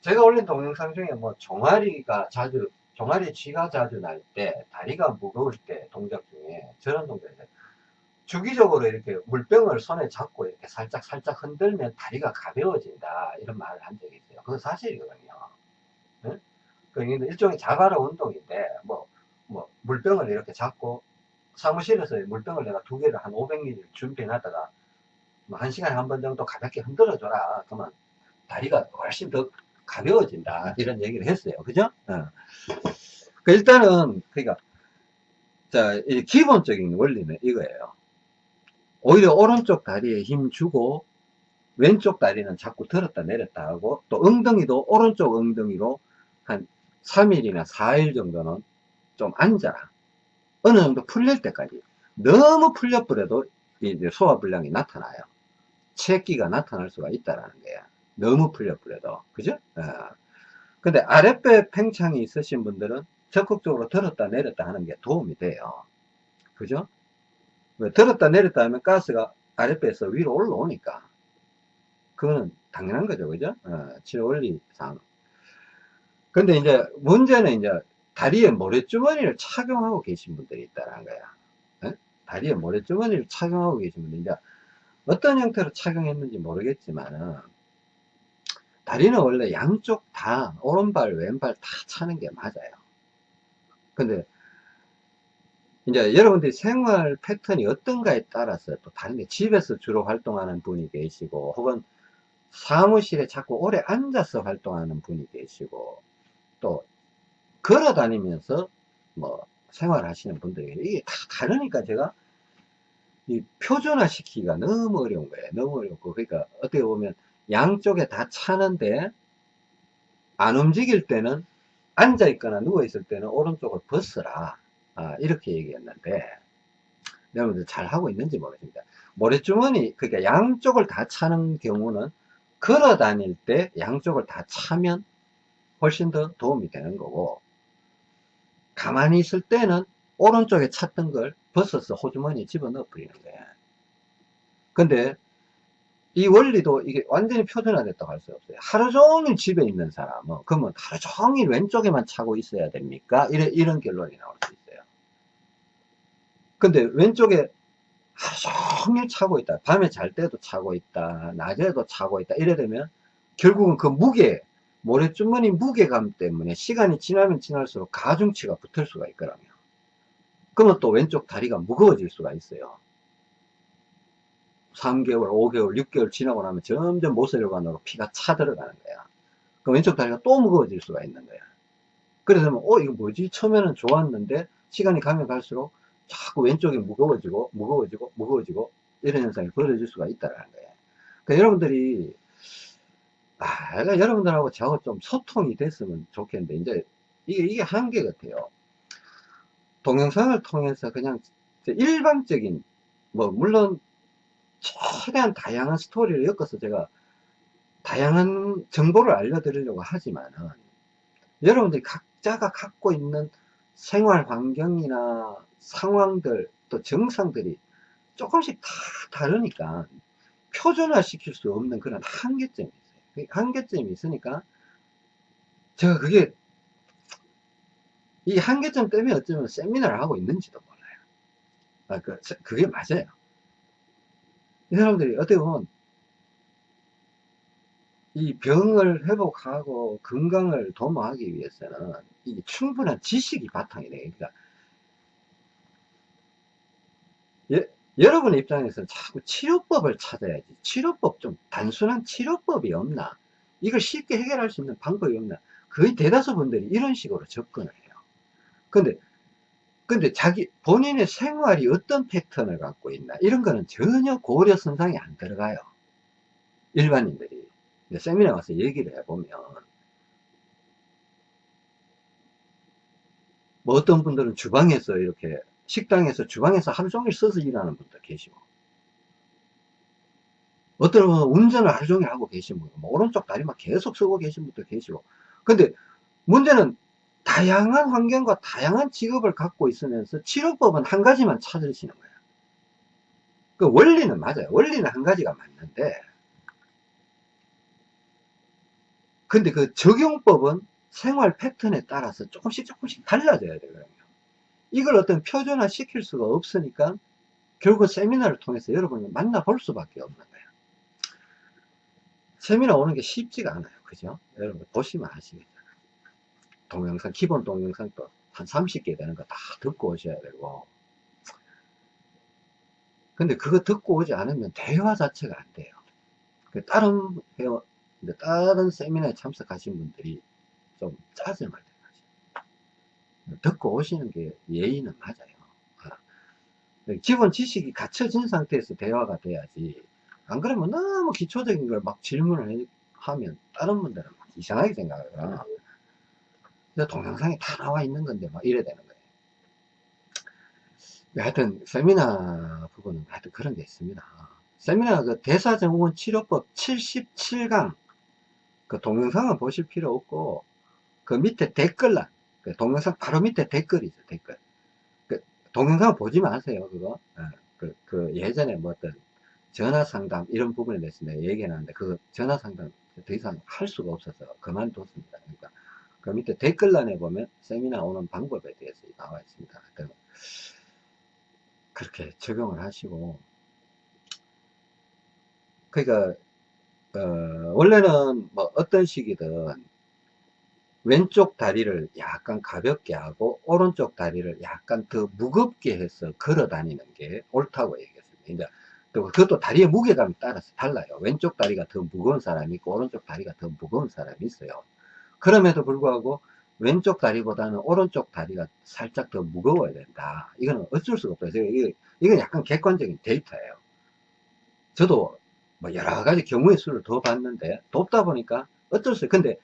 제가 올린 동영상 중에 뭐 종아리가 자주 종아리 쥐가 자주 날 때 다리가 무거울 때 동작 중에 저런 동작이 주기적으로 이렇게 물병을 손에 잡고 이렇게 살짝 살짝 흔들면 다리가 가벼워진다 이런 말을 한 적이 있어요. 그건 사실이거든요. 네? 그 일종의 자가라 운동인데 뭐, 뭐 물병을 이렇게 잡고 사무실에서 물병을 내가 두 개를 한 500ml 준비해놨다가 뭐 한 시간에 한 번 정도 가볍게 흔들어 줘라. 그러면 다리가 훨씬 더 가벼워진다 이런 얘기를 했어요. 그죠? 어. 그 일단은 그러니까 자 기본적인 원리는 이거예요. 오히려 오른쪽 다리에 힘 주고 왼쪽 다리는 자꾸 들었다 내렸다 하고 또 엉덩이도 오른쪽 엉덩이로 한 3일이나 4일 정도는 좀 앉아라. 어느 정도 풀릴 때까지. 너무 풀려버려도 이제 소화불량이 나타나요. 체기가 나타날 수가 있다라는 거야. 너무 풀려버려도. 그죠? 어. 근데 아랫배 팽창이 있으신 분들은 적극적으로 들었다 내렸다 하는 게 도움이 돼요. 그죠? 왜 들었다 내렸다 하면 가스가 아랫배에서 위로 올라오니까. 그거는 당연한 거죠. 그죠? 어, 치료 원리상. 근데 이제 문제는 이제 다리에 모래주머니를 착용하고 계신 분들이 있다는 거야. 에? 다리에 모래주머니를 착용하고 계신 분들, 이제 어떤 형태로 착용했는지 모르겠지만은, 다리는 원래 양쪽 다, 오른발, 왼발 다 차는 게 맞아요. 근데 이제 여러분들이 생활 패턴이 어떤가에 따라서 또 다른데 집에서 주로 활동하는 분이 계시고 혹은 사무실에 자꾸 오래 앉아서 활동하는 분이 계시고 또 걸어 다니면서 뭐 생활하시는 분들이 이게 다 다르니까 제가 이 표준화 시키기가 너무 어려운 거예요. 너무 어렵고. 그러니까 어떻게 보면 양쪽에 다 차는데 안 움직일 때는 앉아 있거나 누워 있을 때는 오른쪽을 벗어라 아, 이렇게 얘기했는데 여러분들 잘 하고 있는지 모르겠습니다. 모래주머니 그러니까 양쪽을 다 차는 경우는 걸어 다닐 때 양쪽을 다 차면 훨씬 더 도움이 되는 거고 가만히 있을 때는 오른쪽에 찼던 걸 벗어서 호주머니에 집어넣어 버리는 거야. 근데 이 원리도 이게 완전히 표준화됐다고 할 수 없어요. 하루 종일 집에 있는 사람은 그러면 하루 종일 왼쪽에만 차고 있어야 됩니까? 이런, 이런 결론이 나올 수 있어요. 근데 왼쪽에 하루 종일 차고 있다. 밤에 잘 때도 차고 있다. 낮에도 차고 있다. 이래 되면 결국은 그 무게, 모래주머니 무게감 때문에 시간이 지나면 지날수록 가중치가 붙을 수가 있거든요. 그러면 또 왼쪽 다리가 무거워질 수가 있어요. 3개월, 5개월, 6개월 지나고 나면 점점 모세혈관으로 피가 차 들어가는 거야. 그 왼쪽 다리가 또 무거워질 수가 있는 거야. 그래서 뭐, 어, 이거 뭐지? 처음에는 좋았는데, 시간이 가면 갈수록 자꾸 왼쪽이 무거워지고 무거워지고 무거워지고 이런 현상이 벌어질 수가 있다는 거예요. 그러니까 여러분들이 아, 그러니까 여러분들하고 저하고 좀 소통이 됐으면 좋겠는데 이제 이게 이게 한계 같아요. 동영상을 통해서 그냥 일반적인 뭐 물론 최대한 다양한 스토리를 엮어서 제가 다양한 정보를 알려드리려고 하지만은 여러분들이 각자가 갖고 있는 생활 환경이나 상황들 또 정상들이 조금씩 다 다르니까 표준화 시킬 수 없는 그런 한계점이 있어요. 그 한계점이 있으니까 제가 그게 이 한계점 때문에 어쩌면 세미나를 하고 있는지도 몰라요. 아, 그, 그게 맞아요. 이 사람들이 어떻게 보면 이 병을 회복하고 건강을 도모하기 위해서는 이 충분한 지식이 바탕이 돼요. 그러니까 예, 여러분의 입장에서는 자꾸 치료법을 찾아야지. 치료법 좀 단순한 치료법이 없나? 이걸 쉽게 해결할 수 있는 방법이 없나? 거의 대다수 분들이 이런 식으로 접근을 해요. 근데, 근데 자기, 본인의 생활이 어떤 패턴을 갖고 있나? 이런 거는 전혀 고려 선상에 안 들어가요. 일반인들이. 세미나 가서 얘기를 해보면. 뭐 어떤 분들은 주방에서 이렇게 식당에서 주방에서 하루 종일 서서 일하는 분도 계시고 어떤 분은 운전을 하루 종일 하고 계신 분, 뭐 오른쪽 다리만 계속 쓰고 계신 분도 계시고 근데 문제는 다양한 환경과 다양한 직업을 갖고 있으면서 치료법은 한 가지만 찾으시는 거예요. 그 원리는 맞아요. 원리는 한 가지가 맞는데 근데 그 적용법은 생활 패턴에 따라서 조금씩 조금씩 달라져야 되거든요. 이걸 어떤 표준화 시킬 수가 없으니까 결국 세미나를 통해서 여러분을 만나볼 수밖에 없는 거예요. 세미나 오는 게 쉽지가 않아요. 그죠? 여러분 보시면 아시겠잖아요. 동영상, 기본 동영상도 한 30개 되는 거 다 듣고 오셔야 되고. 근데 그거 듣고 오지 않으면 대화 자체가 안 돼요. 그 다른 회원, 다른 세미나에 참석하신 분들이 좀 짜증을 내요. 듣고 오시는 게 예의는 맞아요. 기본 지식이 갖춰진 상태에서 대화가 돼야지 안 그러면 너무 기초적인 걸 막 질문을 하면 다른 분들은 막 이상하게 생각을 해요 동영상에 다 나와 있는 건데 막 이래 되는 거예요 하여튼 세미나 부분은 하여튼 그런 게 있습니다 세미나 그 대사증후군 치료법 77강 그 동영상은 보실 필요 없고 그 밑에 댓글란 그 동영상 바로 밑에 댓글이죠 댓글 동영상 보지 마세요, 그거. 예, 그, 그 예전에 뭐 어떤 전화 상담 이런 부분에 대해서 내가 얘기해놨는데 그 전화 상담 더 이상 할 수가 없어서 그만뒀습니다. 그러니까 그 밑에 댓글란에 보면 세미나 오는 방법에 대해서 나와 있습니다. 그렇게 적용을 하시고 그러니까 어, 원래는 뭐 어떤 식이든 왼쪽 다리를 약간 가볍게 하고 오른쪽 다리를 약간 더 무겁게 해서 걸어 다니는 게 옳다고 얘기했습니다. 이제 그것도 다리의 무게감에 따라서 달라요. 왼쪽 다리가 더 무거운 사람이 있고 오른쪽 다리가 더 무거운 사람이 있어요. 그럼에도 불구하고 왼쪽 다리보다는 오른쪽 다리가 살짝 더 무거워야 된다. 이거는 어쩔 수가 없어요. 이건 약간 객관적인 데이터예요. 저도 뭐 여러 가지 경우의 수를 더 봤는데 돕다 보니까 어쩔 수, 근데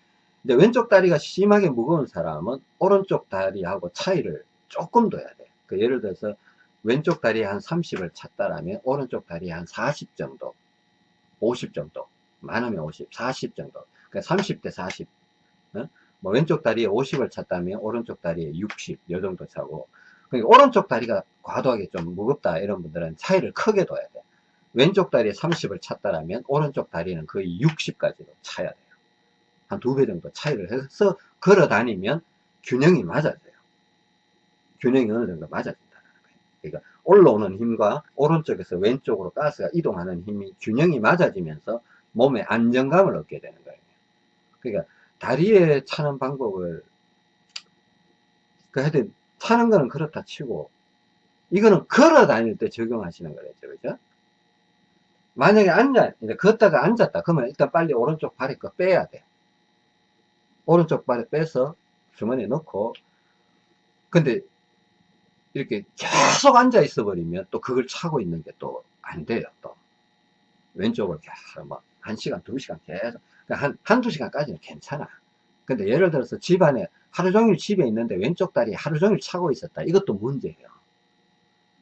근데 왼쪽 다리가 심하게 무거운 사람은 오른쪽 다리하고 차이를 조금 둬야 돼. 그 예를 들어서 왼쪽 다리에 한 30을 찾다라면 오른쪽 다리에 한 40 정도, 50 정도, 많으면 50, 40 정도. 그러니까 30대 40. 어? 뭐 왼쪽 다리에 50을 찾다면 오른쪽 다리에 60, 요 정도 차고. 그러니까 오른쪽 다리가 과도하게 좀 무겁다 이런 분들은 차이를 크게 둬야 돼. 왼쪽 다리에 30을 찾다라면 오른쪽 다리는 거의 60까지도 차야 돼. 한두 배 정도 차이를 해서 걸어 다니면 균형이 맞아져요. 균형이 어느 정도 맞아진다는 거예요. 그러니까 올라오는 힘과 오른쪽에서 왼쪽으로 가스가 이동하는 힘이 균형이 맞아지면서 몸에 안정감을 얻게 되는 거예요. 그러니까 다리에 차는 방법을 그 하여튼 차는 거는 그렇다 치고 이거는 걸어 다닐 때 적용하시는 거겠죠. 그죠? 만약에 앉아, 이제 걷다가 앉았다. 그러면 일단 빨리 오른쪽 발에 거 빼야 돼. 오른쪽 발에 빼서 주머니에 넣고. 근데 이렇게 계속 앉아 있어 버리면 또 그걸 차고 있는 게 또 안 돼요 또. 왼쪽을 계속 뭐한 시간 두 시간 계속. 그러니까 한 한두 시간까지는 괜찮아. 근데 예를 들어서 집안에 하루 종일 집에 있는데 왼쪽 다리 하루 종일 차고 있었다. 이것도 문제예요.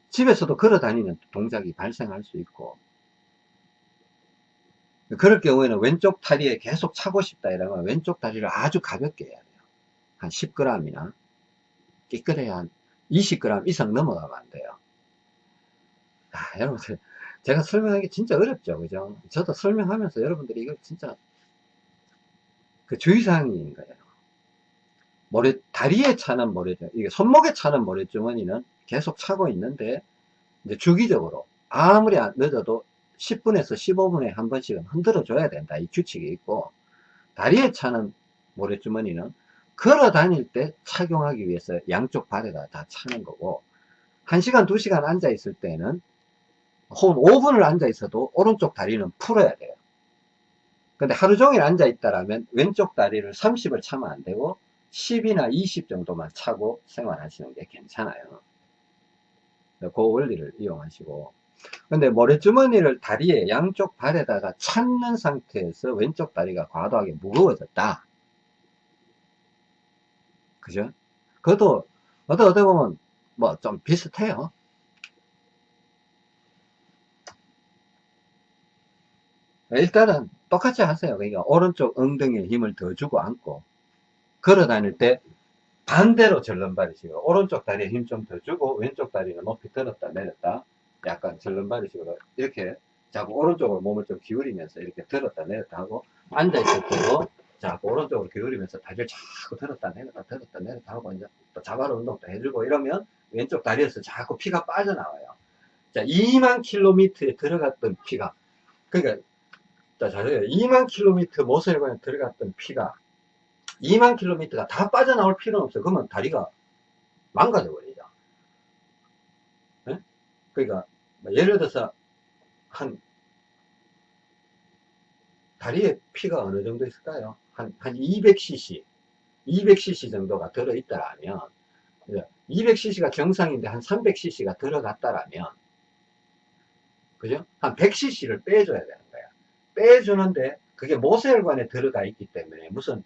집에서도 걸어 다니는 동작이 발생할 수 있고 그럴 경우에는 왼쪽 다리에 계속 차고 싶다 이러면 왼쪽 다리를 아주 가볍게 해야 돼요. 한 10g이나 깨끗해야 한 20g 이상 넘어가면 안 돼요. 아, 여러분들 제가 설명하기 진짜 어렵죠. 그죠? 저도 설명하면서 여러분들이 이거 진짜 그 주의사항인 거예요. 모래, 다리에 차는 모래주 이게 손목에 차는 모래주머니는 계속 차고 있는데, 이제 주기적으로, 아무리 늦어도 10분에서 15분에 한 번씩은 흔들어 줘야 된다. 이 규칙이 있고 다리에 차는 모래주머니는 걸어 다닐 때 착용하기 위해서 양쪽 발에다 다 차는 거고 1시간 2시간 앉아 있을 때는 혹은 5분을 앉아 있어도 오른쪽 다리는 풀어야 돼요. 근데 하루 종일 앉아 있다라면 왼쪽 다리를 30을 차면 안 되고 10이나 20 정도만 차고 생활하시는 게 괜찮아요. 그 원리를 이용하시고 근데 모래주머니를 다리에 양쪽 발에다가 찾는 상태에서 왼쪽 다리가 과도하게 무거워졌다. 그죠? 그것도 어떻게, 어떻게 보면 뭐 좀 비슷해요. 일단은 똑같이 하세요. 그러니까 오른쪽 엉덩이에 힘을 더 주고 앉고 걸어 다닐 때 반대로 절름발이시고 오른쪽 다리에 힘 좀 더 주고 왼쪽 다리는 높이 들었다 내렸다 약간 절름발이 식으로 이렇게 자꾸 오른쪽으로 몸을 좀 기울이면서 이렇게 들었다 내렸다 하고 앉아있을 때도 자꾸 오른쪽으로 기울이면서 다리를 자꾸 들었다 내렸다 들었다 내렸다 하고 이제 또 자발 운동도 해주고 이러면 왼쪽 다리에서 자꾸 피가 빠져나와요. 자, 2만 킬로미터에 들어갔던 피가, 그러니까, 자, 자세요. 2만 킬로미터 모세혈관에 들어갔던 피가 2만 킬로미터가 다 빠져나올 필요는 없어요. 그러면 다리가 망가져 버리죠. 네? 그러니까, 뭐 예를 들어서, 한, 다리에 피가 어느 정도 있을까요? 한, 한 200cc, 200cc 정도가 들어있다라면, 200cc가 정상인데 한 300cc가 들어갔다라면, 그죠? 한 100cc를 빼줘야 되는 거야. 빼주는데, 그게 모세혈관에 들어가 있기 때문에 무슨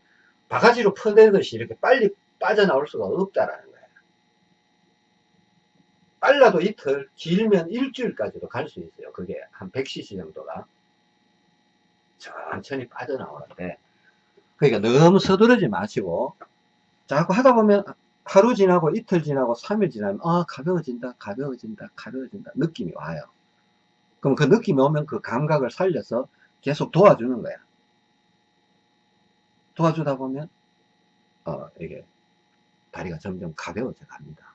바가지로 퍼내듯이 이렇게 빨리 빠져나올 수가 없다라는 거야. 빨라도 이틀, 길면 일주일까지도 갈 수 있어요. 그게 한 100cc 정도가. 천천히 빠져나오는데, 그러니까 너무 서두르지 마시고, 자꾸 하다 보면 하루 지나고 이틀 지나고 3일 지나면, 아, 가벼워진다, 가벼워진다, 가벼워진다. 느낌이 와요. 그럼 그 느낌이 오면 그 감각을 살려서 계속 도와주는 거야. 도와주다 보면, 어, 이게, 다리가 점점 가벼워져 갑니다.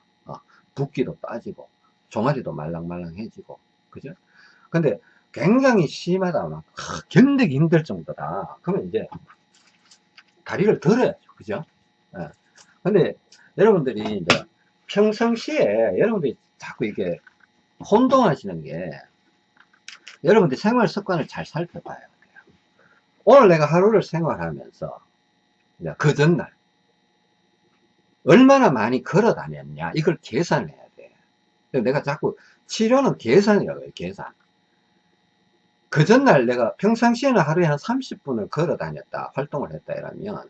어, 붓기도 빠지고, 종아리도 말랑말랑해지고, 그죠? 근데 굉장히 심하다, 막, 하, 견디기 힘들 정도다. 그러면 이제, 다리를 들어야죠. 그죠? 예. 근데, 여러분들이 이제, 평상시에, 여러분들이 자꾸 이게, 혼동하시는 게, 여러분들 생활 습관을 잘 살펴봐야 돼요. 오늘 내가 하루를 생활하면서 그 전날 얼마나 많이 걸어 다녔냐 이걸 계산을 해야 돼. 내가 자꾸 치료는 계산이라고. 계산. 그 전날 내가 평상시에는 하루에 한 30분을 걸어 다녔다 활동을 했다 이러면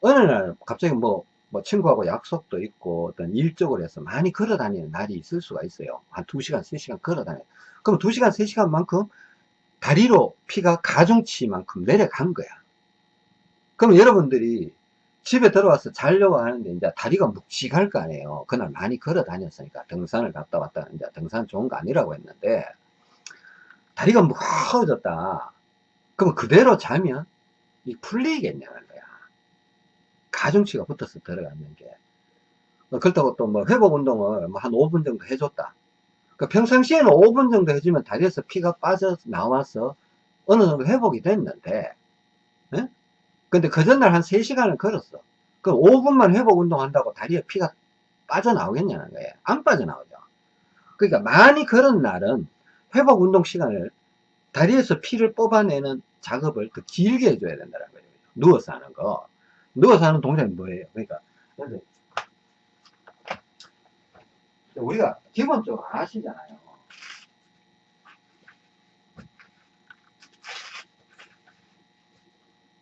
어느 날 갑자기 뭐, 뭐 친구하고 약속도 있고 어떤 일적으로 해서 많이 걸어 다니는 날이 있을 수가 있어요. 한 2시간, 3시간 걸어 다녀. 그럼 2시간, 3시간 만큼 다리로 피가 가중치만큼 내려간 거야. 그럼 여러분들이 집에 들어와서 자려고 하는데 이제 다리가 묵직할 거 아니에요. 그날 많이 걸어 다녔으니까 등산을 갔다 왔다 이제 등산 좋은 거 아니라고 했는데 다리가 무거워졌다. 그럼 그대로 자면 이 풀리겠냐는 거야. 가중치가 붙어서 들어가는 게. 그렇다고 또 뭐 회복 운동을 뭐 한 5분 정도 해줬다. 그 평상시에는 5분 정도 해주면 다리에서 피가 빠져 나와서 어느 정도 회복이 됐는데, 예? 근데 그 전날 한 3시간을 걸었어. 그럼 5분만 회복 운동한다고 다리에 피가 빠져나오겠냐는 거예요. 안 빠져나오죠. 그러니까 많이 걸은 날은 회복 운동 시간을 다리에서 피를 뽑아내는 작업을 더 길게 해줘야 된다는 거죠. 누워서 하는 거. 누워서 하는 동작이 뭐예요? 그러니까, 우리가 기본적으로 아시잖아요.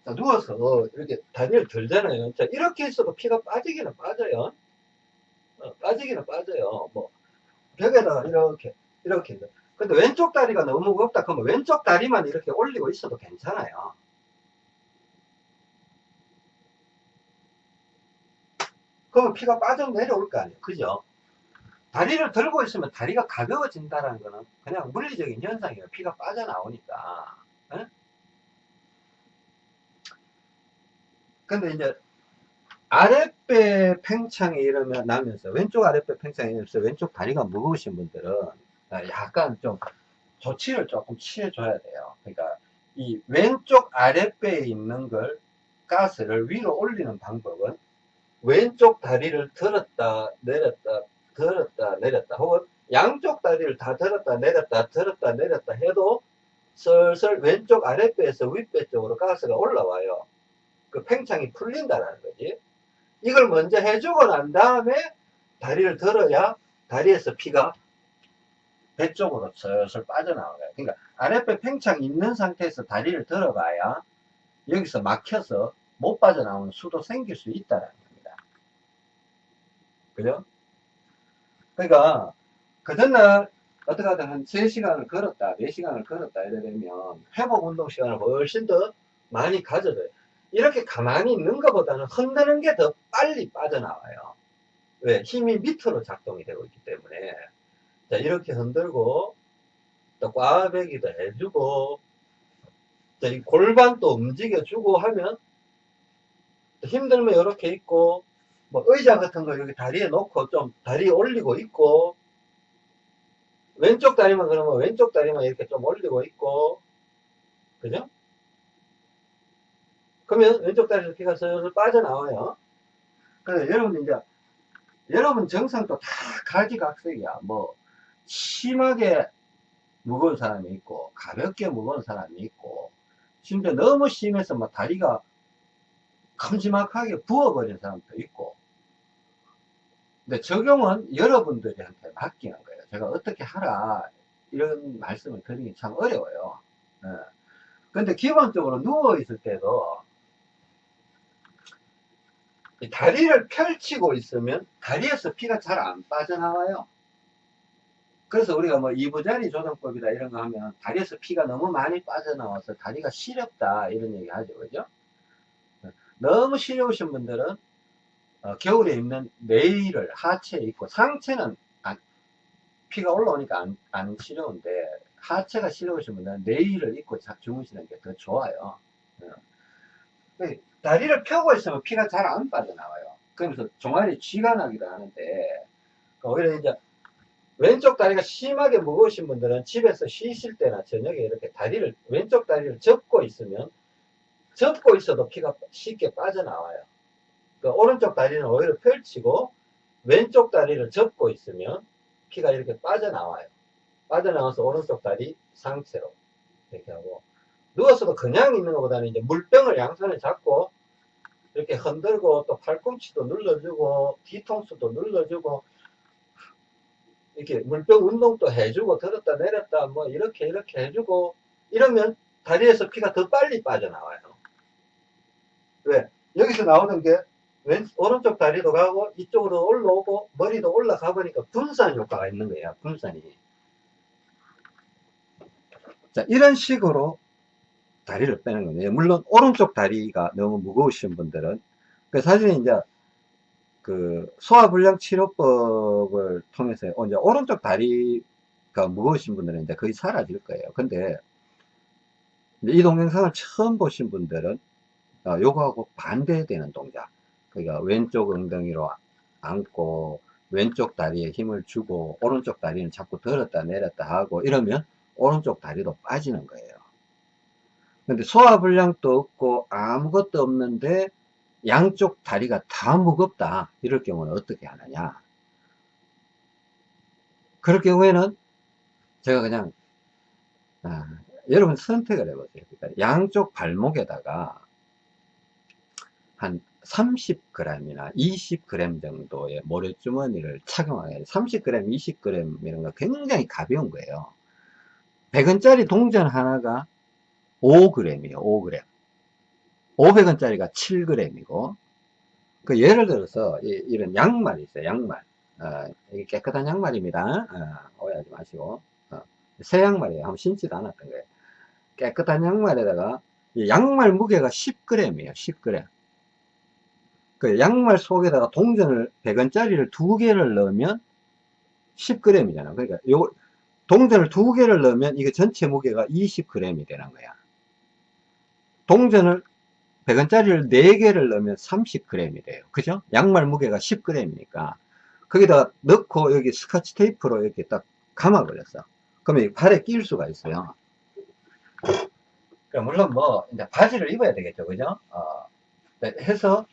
자, 누워서 이렇게 다리를 들잖아요. 자, 이렇게 했어도 피가 빠지기는 빠져요. 어, 빠지기는 빠져요. 뭐, 벽에다가 이렇게, 이렇게. 근데 왼쪽 다리가 너무 무겁다. 그러면 왼쪽 다리만 이렇게 올리고 있어도 괜찮아요. 그러면 피가 빠져 내려올 거 아니에요. 그죠? 다리를 들고 있으면 다리가 가벼워진다는 거는 그냥 물리적인 현상이에요. 피가 빠져나오니까. 에? 근데 이제 아랫배 팽창이 일어나면 나면서 왼쪽 아랫배 팽창이 일어나면서 왼쪽 다리가 무거우신 분들은 약간 좀 조치를 조금 취해줘야 돼요. 그러니까 이 왼쪽 아랫배에 있는 걸 가스를 위로 올리는 방법은 왼쪽 다리를 들었다 내렸다 들었다 내렸다 혹은 양쪽 다리를 다 들었다 내렸다 들었다 내렸다 해도 슬슬 왼쪽 아랫배에서 윗배 쪽으로 가스가 올라와요. 그 팽창이 풀린다는 거지. 이걸 먼저 해주고 난 다음에 다리를 들어야 다리에서 피가 배 쪽으로 슬슬 빠져나와요. 그러니까 아랫배 팽창이 있는 상태에서 다리를 들어가야 여기서 막혀서 못 빠져나오는 수도 생길 수 있다는 겁니다. 그죠? 그러니까 그 전날 어떻게 하든 한 3시간을 걸었다, 4시간을 걸었다 이래 되면 회복 운동 시간을 훨씬 더 많이 가져줘요. 이렇게 가만히 있는 것보다는 흔드는 게 더 빨리 빠져나와요. 왜? 힘이 밑으로 작동이 되고 있기 때문에. 자, 이렇게 흔들고, 또 꽈배기도 해주고, 자, 이 골반도 움직여주고 하면, 힘들면 이렇게 있고, 뭐 의자 같은 거 여기 다리에 놓고 좀 다리에 올리고 있고, 왼쪽 다리만 그러면 왼쪽 다리만 이렇게 좀 올리고 있고, 그죠? 그러면 왼쪽 다리에서 피가 슬슬 빠져나와요. 그래서 여러분 이제, 여러분 정상도 다 가지각색이야. 뭐, 심하게 무거운 사람이 있고, 가볍게 무거운 사람이 있고, 심지어 너무 심해서 막 다리가 큼지막하게 부어버린 사람도 있고, 근데 적용은 여러분들한테 맡기는 거예요. 제가 어떻게 하라, 이런 말씀을 드리기 참 어려워요. 예. 근데 기본적으로 누워 있을 때도, 이 다리를 펼치고 있으면 다리에서 피가 잘 안 빠져나와요. 그래서 우리가 뭐 이부자리 조정법이다 이런 거 하면 다리에서 피가 너무 많이 빠져나와서 다리가 시렵다 이런 얘기 하죠. 그죠? 너무 시려우신 분들은 어, 겨울에 입는 네일을 하체에 입고 상체는 안- 피가 올라오니까 안, 안 시려운데 하체가 시려우신 분들은 네일을 입고 자- 주무시는 게 더 좋아요. 어. 그 다리를 펴고 있으면 피가 잘 안 빠져나와요. 그러면서 종아리 쥐가 나기도 하는데 오히려 이제 왼쪽 다리가 심하게 무거우신 분들은 집에서 쉬실 때나 저녁에 이렇게 다리를 왼쪽 다리를 접고 있으면 접고 있어도 피가 쉽게 빠져나와요. 그 오른쪽 다리는 오히려 펼치고 왼쪽 다리를 접고 있으면 피가 이렇게 빠져나와요. 빠져나와서 오른쪽 다리 상체로 이렇게 하고 누워서도 그냥 있는 것보다는 이제 물병을 양손에 잡고 이렇게 흔들고 또 팔꿈치도 눌러주고 뒤통수도 눌러주고 이렇게 물병 운동도 해주고 들었다 내렸다 뭐 이렇게 이렇게 해주고 이러면 다리에서 피가 더 빨리 빠져나와요. 왜? 여기서 나오는 게 왼, 오른쪽 다리도 가고 이쪽으로 올라오고 머리도 올라가 보니까 분산 효과가 있는 거예요. 분산이. 자, 이런 식으로 다리를 빼는 거예요. 물론 오른쪽 다리가 너무 무거우신 분들은 그 사실 이제 그 소화불량 치료법을 통해서 어, 이제 오른쪽 다리가 무거우신 분들은 이제 거의 사라질 거예요. 근데 이 동영상을 처음 보신 분들은 어, 요거하고 반대되는 동작. 그러니까 왼쪽 엉덩이로 앉고 왼쪽 다리에 힘을 주고 오른쪽 다리는 자꾸 들었다 내렸다 하고 이러면 오른쪽 다리도 빠지는 거예요. 근데 소화불량도 없고 아무것도 없는데 양쪽 다리가 다 무겁다. 이럴 경우는 어떻게 하느냐. 그럴 경우에는 제가 그냥 아, 여러분 선택을 해보세요. 그러니까 양쪽 발목에다가 한 30g이나 20g 정도의 모래주머니를 착용하게 30g, 20g 이런 거 굉장히 가벼운 거예요. 100원짜리 동전 하나가 5g이에요. 5g. 500원짜리가 7g이고 그 예를 들어서 이, 런 양말이 있어요. 양말. 어, 이게 깨끗한 양말입니다. 어, 오해하지 마시고 어, 새 양말이에요. 한번 신지도 않았던 거예요. 깨끗한 양말에다가 양말 무게가 10g이에요. 10g. 그 양말 속에다가 동전을 100원짜리를 두 개를 넣으면 10g이잖아. 그러니까 요 동전을 두 개를 넣으면 이게 전체 무게가 20g이 되는 거야. 동전을 100원짜리를 4개를 넣으면 30g이 돼요. 그죠? 양말 무게가 10g이니까. 거기다가 넣고 여기 스카치 테이프로 이렇게 딱 감아버렸어. 그러면 팔에 끼울 수가 있어요. 그러니까 물론 뭐, 이제 바지를 입어야 되겠죠. 그죠? 어, 해서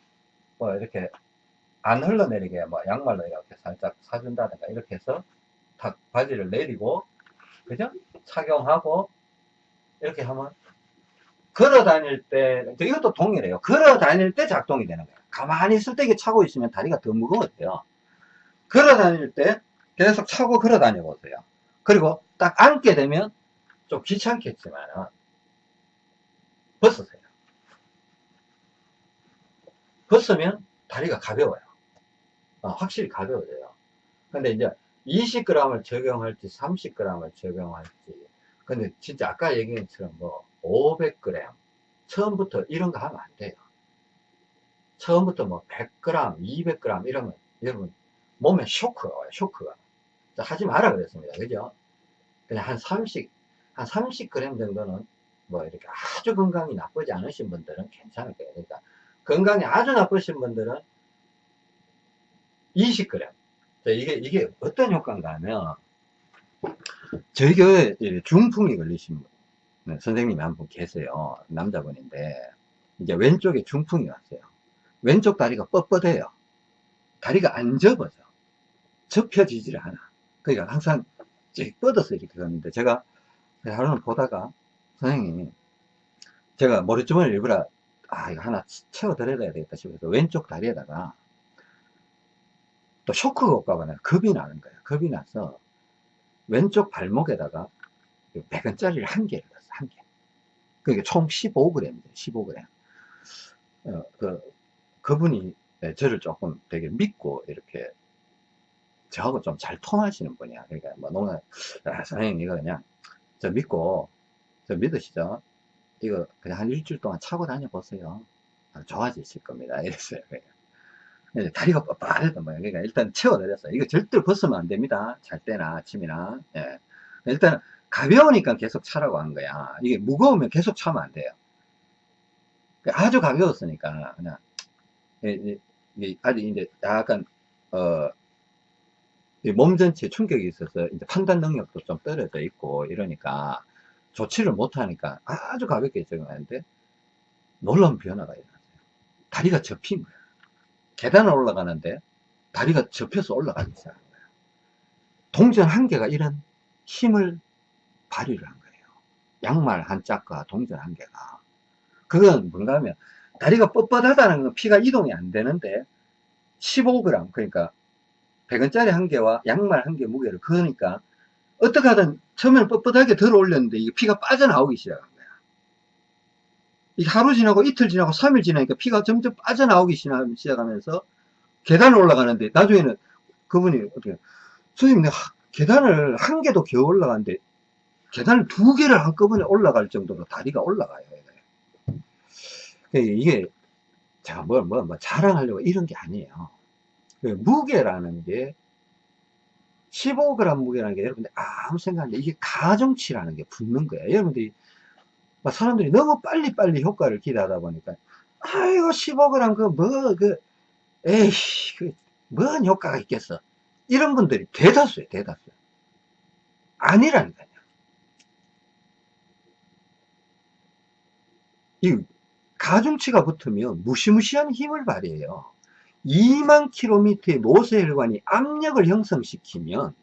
뭐 이렇게 안 흘러내리게 뭐 양말로 이렇게 살짝 사준다든가 이렇게 해서 탁 바지를 내리고 그죠? 착용하고 이렇게 하면 걸어 다닐 때 이것도 동일해요. 걸어 다닐 때 작동이 되는 거예요. 가만히 있을 때 이게 차고 있으면 다리가 더 무거워져요. 걸어 다닐 때 계속 차고 걸어 다녀 보세요. 그리고 딱 앉게 되면 좀 귀찮겠지만 벗으세요. 벗으면 다리가 가벼워요. 어, 확실히 가벼워져요. 근데 이제 20g을 적용할지 30g을 적용할지 근데 진짜 아까 얘기한 것처럼 뭐 500g 처음부터 이런 거 하면 안 돼요. 처음부터 뭐 100g, 200g 이러면 여러분 몸에 쇼크가 와요. 쇼크가. 하지 마라 그랬습니다. 그죠? 그냥 한 30, 한 30g 정도는 뭐 이렇게 아주 건강이 나쁘지 않으신 분들은 괜찮을 거예요. 그러니까 건강이 아주 나쁘신 분들은 20g. 이게, 이게 어떤 효과인가 하면 교회에 중풍이 걸리신 분, 네, 선생님이 한 분 계세요. 남자분인데, 이제 왼쪽에 중풍이 왔어요. 왼쪽 다리가 뻣뻣해요. 다리가 안 접어져. 접혀지질 않아. 그러니까 항상 쭉 뻗어서 이렇게 걷는데, 제가 하루는 보다가, 선생님, 제가 머리주머니를 일부러, 아, 이거 하나 채워드려야 되겠다 싶어서 왼쪽 다리에다가, 또 쇼크가 올까봐 내가 겁이 나는 거예요. 겁이 나서, 왼쪽 발목에다가 100원짜리를 한 개를 한 개. 그게 총 15g입니다, 15g. 어, 그, 그분이 네, 저를 조금 되게 믿고 이렇게 저하고 좀 잘 통하시는 분이야. 그러니까 뭐 농담, 아, 선생님 이거 그냥 저 믿고 저 믿으시죠? 이거 그냥 한 일주일 동안 차고 다녀보세요. 좋아지실 겁니다. 이랬어요. 다리가 뻣뻣하던 모양. 그러니까 일단 채워드렸어요. 이거 절대 벗으면 안 됩니다. 잘 때나 아침이나. 예. 일단 가벼우니까 계속 차라고 한 거야. 이게 무거우면 계속 차면 안 돼요. 아주 가벼웠으니까 그냥 이게 아직 이제 약간 어, 몸 전체에 충격이 있어서 이제 판단 능력도 좀 떨어져 있고 이러니까 조치를 못하니까 아주 가볍게 적용하는데 놀라운 변화가 일어났어요. 다리가 접힌 거야. 계단을 올라가는데 다리가 접혀서 올라가기 시작한 거야. 동전 한 개가 이런 힘을 발휘를 한 거예요. 양말 한 짝과 동전 한 개가. 그건 뭔가 하면 다리가 뻣뻣하다는 건 피가 이동이 안 되는데 15g 그러니까 100원짜리 한 개와 양말 한 개 무게를 그러니까 어떻게 하든 처음에는 뻣뻣하게 들어 올렸는데 이게 피가 빠져나오기 시작한 거야. 이게 하루 지나고 이틀 지나고 3일 지나니까 피가 점점 빠져나오기 시작하면서 계단을 올라가는데 나중에는 그분이 어떻게 선생님 내가 계단을 한 개도 겨우 올라가는데 계단을 두 개를 한꺼번에 올라갈 정도로 다리가 올라가요. 이게 제가 뭘, 뭐, 뭐 자랑하려고 이런 게 아니에요. 그 무게라는 게 15g 무게라는 게 여러분들 아무 생각 안 돼. 이게 가중치라는 게 붙는 거예요. 여러분들이 사람들이 너무 빨리빨리 효과를 기대하다 보니까 아이고 15g 그뭐그 에이 그뭔 효과가 있겠어. 이런 분들이 대다수예요. 대다수. 아니라니까요. 이 가중치가 붙으면 무시무시한 힘을 발휘해요. 2만 킬로미터의 모세혈관이 압력을 형성시키면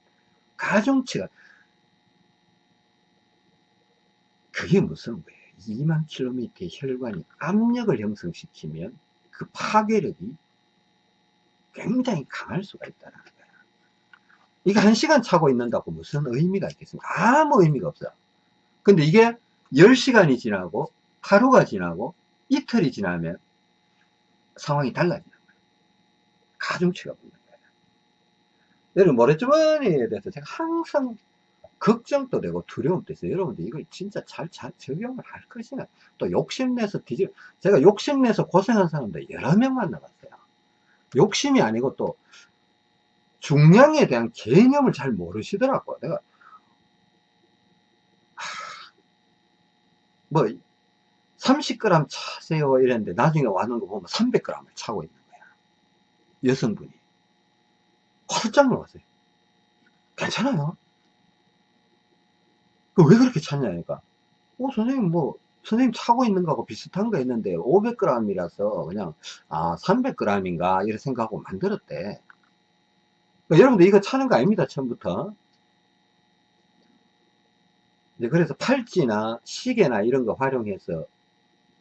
가중치가 그게 무슨 거예요? 2만 킬로미터의 혈관이 압력을 형성시키면 그 파괴력이 굉장히 강할 수가 있다는 거예요. 이게 한 시간 차고 있는다고 무슨 의미가 있겠습니까? 아무 의미가 없어요. 근데 이게 10시간이 지나고 하루가 지나고 이틀이 지나면 상황이 달라지는 거예요. 가중치가 붙는 거예요. 여러분, 모래주머니에 대해서 제가 항상 걱정도 되고 두려움도 있어요. 여러분들 이걸 진짜 잘, 잘 적용을 할 것이냐. 또 욕심내서 뒤집, 제가 욕심내서 고생한 사람들 여러 명 만나봤어요. 욕심이 아니고 또 중량에 대한 개념을 잘 모르시더라고요. 내가, 하, 뭐, 30g 차세요. 이랬는데 나중에 와는 거 보면 300g을 차고 있는 거야. 여성분이. 깜짝 놀랐어요. 괜찮아요? 왜 그렇게 찼냐니까 어 선생님 뭐 선생님 차고 있는 거하고 비슷한 거 있는데 500g이라서 그냥 아 300g인가? 이렇게 생각하고 만들었대. 그러니까 여러분들 이거 차는 거 아닙니다 처음부터. 그래서 팔찌나 시계나 이런 거 활용해서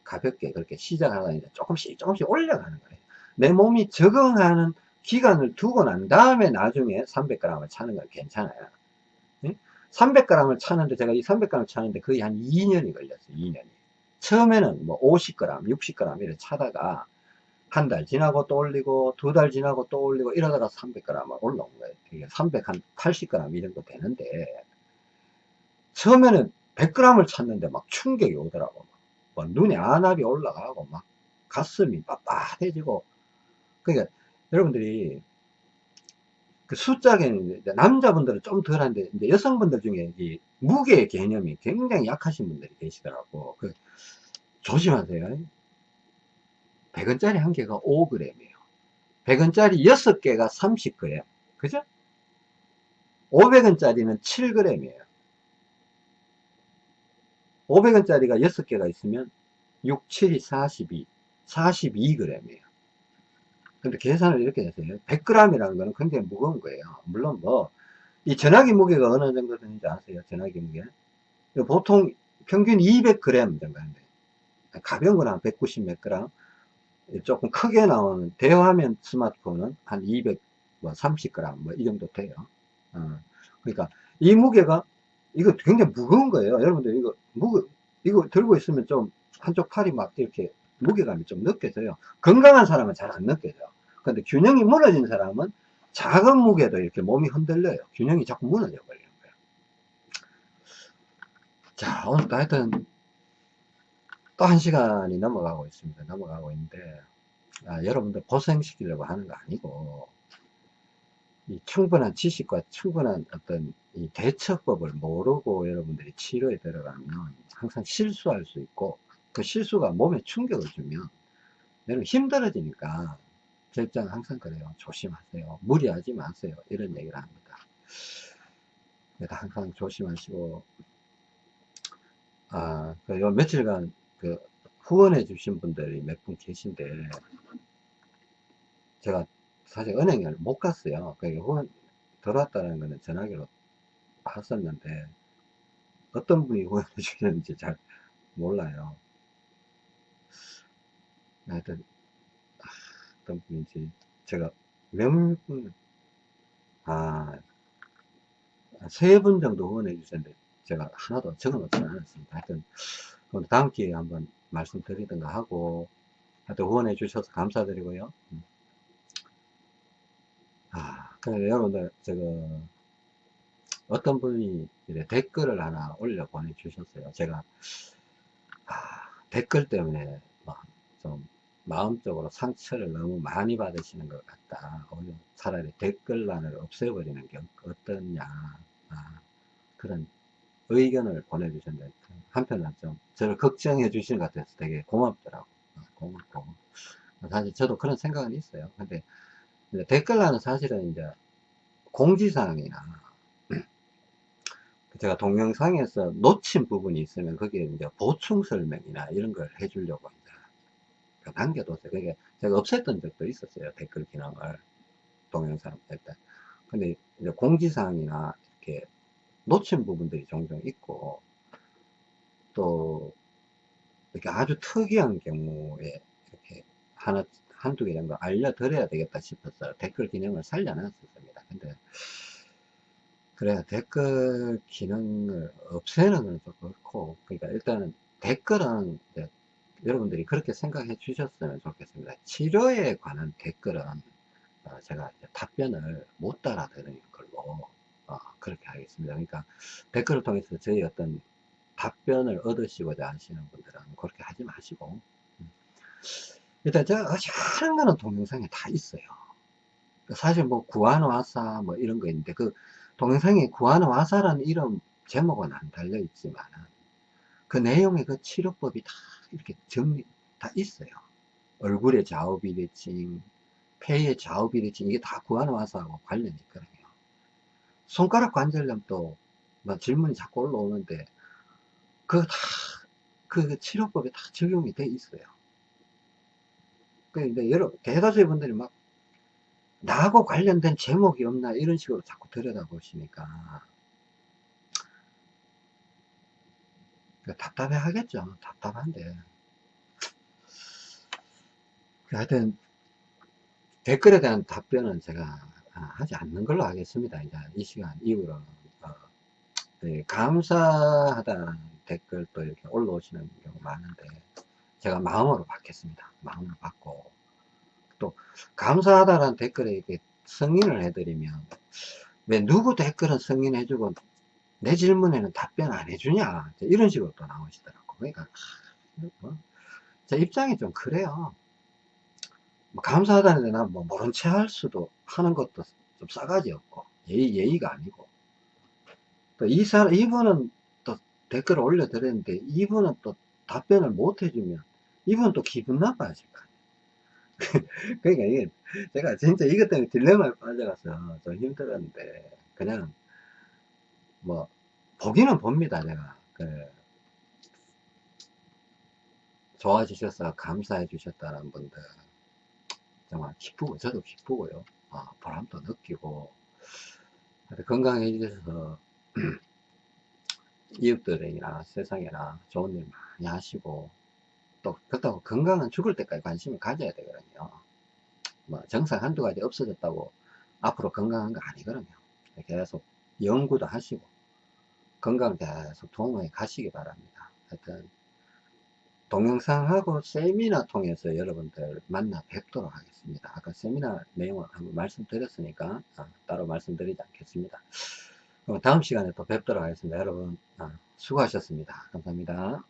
가볍게 그렇게 시작하다 이제 조금씩 조금씩 올려가는 거예요. 내 몸이 적응하는 기간을 두고 난 다음에 나중에 300g을 차는 건 괜찮아요. 300g을 차는데 제가 이 300g을 차는데 거의 한 2년이 걸렸어요. 2년이. 처음에는 뭐 50g, 60g 이렇게 차다가 한 달 지나고 또 올리고 두 달 지나고 또 올리고 이러다가 300g을 올라온 거예요. 300, 한 80g 이 정도 되는데 처음에는 100g을 찼는데 막 충격이 오더라고. 뭐 눈에 안압이 올라가고 막 가슴이 빳빳해지고. 그러니까 여러분들이 그 숫자에는 남자분들은 좀 덜한데 이제 여성분들 중에 이 무게 개념이 굉장히 약하신 분들이 계시더라고. 그 조심하세요. 100원짜리 한 개가 5g이에요. 100원짜리 6개가 30g 그죠? 500원짜리는 7g이에요 500원짜리가 6개가 있으면 6, 7이 42, 42g이에요. 근데 계산을 이렇게 해서요. 100g이라는 거는 굉장히 무거운 거예요. 물론 뭐, 이 전화기 무게가 어느 정도 되는지 아세요? 전화기 무게? 보통 평균 200g 정도 하는데, 가벼운 거는 한 190몇 g, 조금 크게 나오는 대화면 스마트폰은 한 230g, 뭐뭐이 정도 돼요. 어. 그러니까 이 무게가 이거 굉장히 무거운 거예요. 여러분들 이거 무거 이거 들고 있으면 좀 한쪽 팔이 막 이렇게 무게감이 좀 느껴져요. 건강한 사람은 잘 안 느껴져요. 근데 균형이 무너진 사람은 작은 무게도 이렇게 몸이 흔들려요. 균형이 자꾸 무너져 버리는 거예요. 자, 오늘도 하여튼 또 한 시간이 넘어가고 있습니다. 넘어가고 있는데, 아, 여러분들 고생시키려고 하는 거 아니고, 이 충분한 지식과 충분한 어떤 이 대처법을 모르고 여러분들이 치료에 들어가면 항상 실수할 수 있고 그 실수가 몸에 충격을 주면 여러분 힘들어지니까 제 입장은 항상 그래요. 조심하세요. 무리하지 마세요. 이런 얘기를 합니다. 그래서 항상 조심하시고 아, 그 요 며칠간 그 후원해 주신 분들이 몇 분 계신데 제가 사실 은행에 못 갔어요. 그러니까 후원 들어왔다는 거는 전화기로 봤었는데 어떤 분이 후원해 주셨는지 잘 몰라요. 하여튼 어떤 분인지 제가 몇 분, 아, 세 분 정도 후원해 주셨는데 제가 하나도 적어놓지 않았습니다. 하여튼 다음 기회에 한번 말씀드리든가 하고 하여튼 후원해 주셔서 감사드리고요. 그래 여러분들, 저거, 어떤 분이 댓글을 하나 올려 보내주셨어요. 제가, 아, 댓글 때문에 좀 마음적으로 상처를 너무 많이 받으시는 것 같다. 오히려 차라리 댓글란을 없애버리는 게 어떠냐. 아, 그런 의견을 보내주셨는데, 한편은 좀 저를 걱정해 주시는 것 같아서 되게 고맙더라고. 아, 고맙고. 사실 저도 그런 생각은 있어요. 근데 댓글란은 사실은 이제 공지사항이나 제가 동영상에서 놓친 부분이 있으면 거기에 이제 보충 설명이나 이런 걸 해주려고 이제 남겨뒀어요. 그게 제가 없앴던 적도 있었어요. 댓글 기능을 동영상 할때. 근데 이제 공지사항이나 이렇게 놓친 부분들이 종종 있고 또 이렇게 아주 특이한 경우에 이렇게 하나 한두 개 정도 알려드려야 되겠다 싶어서 댓글 기능을 살려놨었습니다. 근데 그래 댓글 기능을 없애는 건 좀 그렇고 그러니까 일단은 댓글은 여러분들이 그렇게 생각해 주셨으면 좋겠습니다. 치료에 관한 댓글은 어, 제가 답변을 못 따라 드리는 걸로 어, 그렇게 하겠습니다. 그러니까 댓글을 통해서 저희 어떤 답변을 얻으시고자 하시는 분들은 그렇게 하지 마시고 음. 일단 제가 하는 거는 동영상에 다 있어요. 사실 뭐 구하노와사 뭐 이런 거 있는데 그 동영상에 구하노와사라는 이름 제목은 안 달려 있지만 그 내용의 그 치료법이 다 이렇게 정리 다 있어요. 얼굴의 좌우 비대칭, 폐의 좌우 비대칭 이게 다 구하노와사하고 관련이 있거든요. 손가락 관절염도 뭐 질문이 자꾸 올라오는데 그다그 치료법이 다 적용이 돼 있어요. 그러니까 여러 대다수의 분들이 막 나하고 관련된 제목이 없나 이런 식으로 자꾸 들여다보시니까 답답해 하겠죠. 답답한데. 하여튼 댓글에 대한 답변은 제가 하지 않는 걸로 하겠습니다. 이제 이 시간 이후로. 어, 네, 감사하다는 댓글도 이렇게 올라오시는 경우 많은데 제가 마음으로 받겠습니다. 마음으로 받고. 또 감사하다라는 댓글에 이렇게 승인을 해드리면 왜 누구 댓글은 승인해주고 내 질문에는 답변 안 해주냐? 이런 식으로 또 나오시더라고 그러니까 뭐, 제 입장이 좀 그래요. 뭐 감사하다는 데는 뭐 모른 채 할 수도 하는 것도 좀 싸가지 없고 예의, 예의가 아니고. 또 이 사람 이분은 또 댓글을 올려드렸는데 이분은 또 답변을 못 해주면 이분 또 기분 나빠질 거. 그러니까 이게 제가 진짜 이것 때문에 딜레마에 빠져가서 좀 힘들었는데 그냥 뭐 보기는 봅니다 제가. 그 좋아지셔서 감사해 주셨다는 분들 정말 기쁘고 저도 기쁘고요. 아, 보람도 느끼고. 건강해지셔서 이웃들이나 세상에나 좋은 일 많이 하시고 또 그렇다고 건강은 죽을 때까지 관심을 가져야 되거든요. 뭐 정상 한두 가지 없어졌다고 앞으로 건강한 거 아니거든요. 계속 연구도 하시고 건강 계속 도움에 가시기 바랍니다. 하여튼 동영상하고 세미나 통해서 여러분들 만나 뵙도록 하겠습니다. 아까 세미나 내용을 한번 말씀드렸으니까 아, 따로 말씀드리지 않겠습니다. 다음 시간에 또 뵙도록 하겠습니다. 여러분 아, 수고하셨습니다. 감사합니다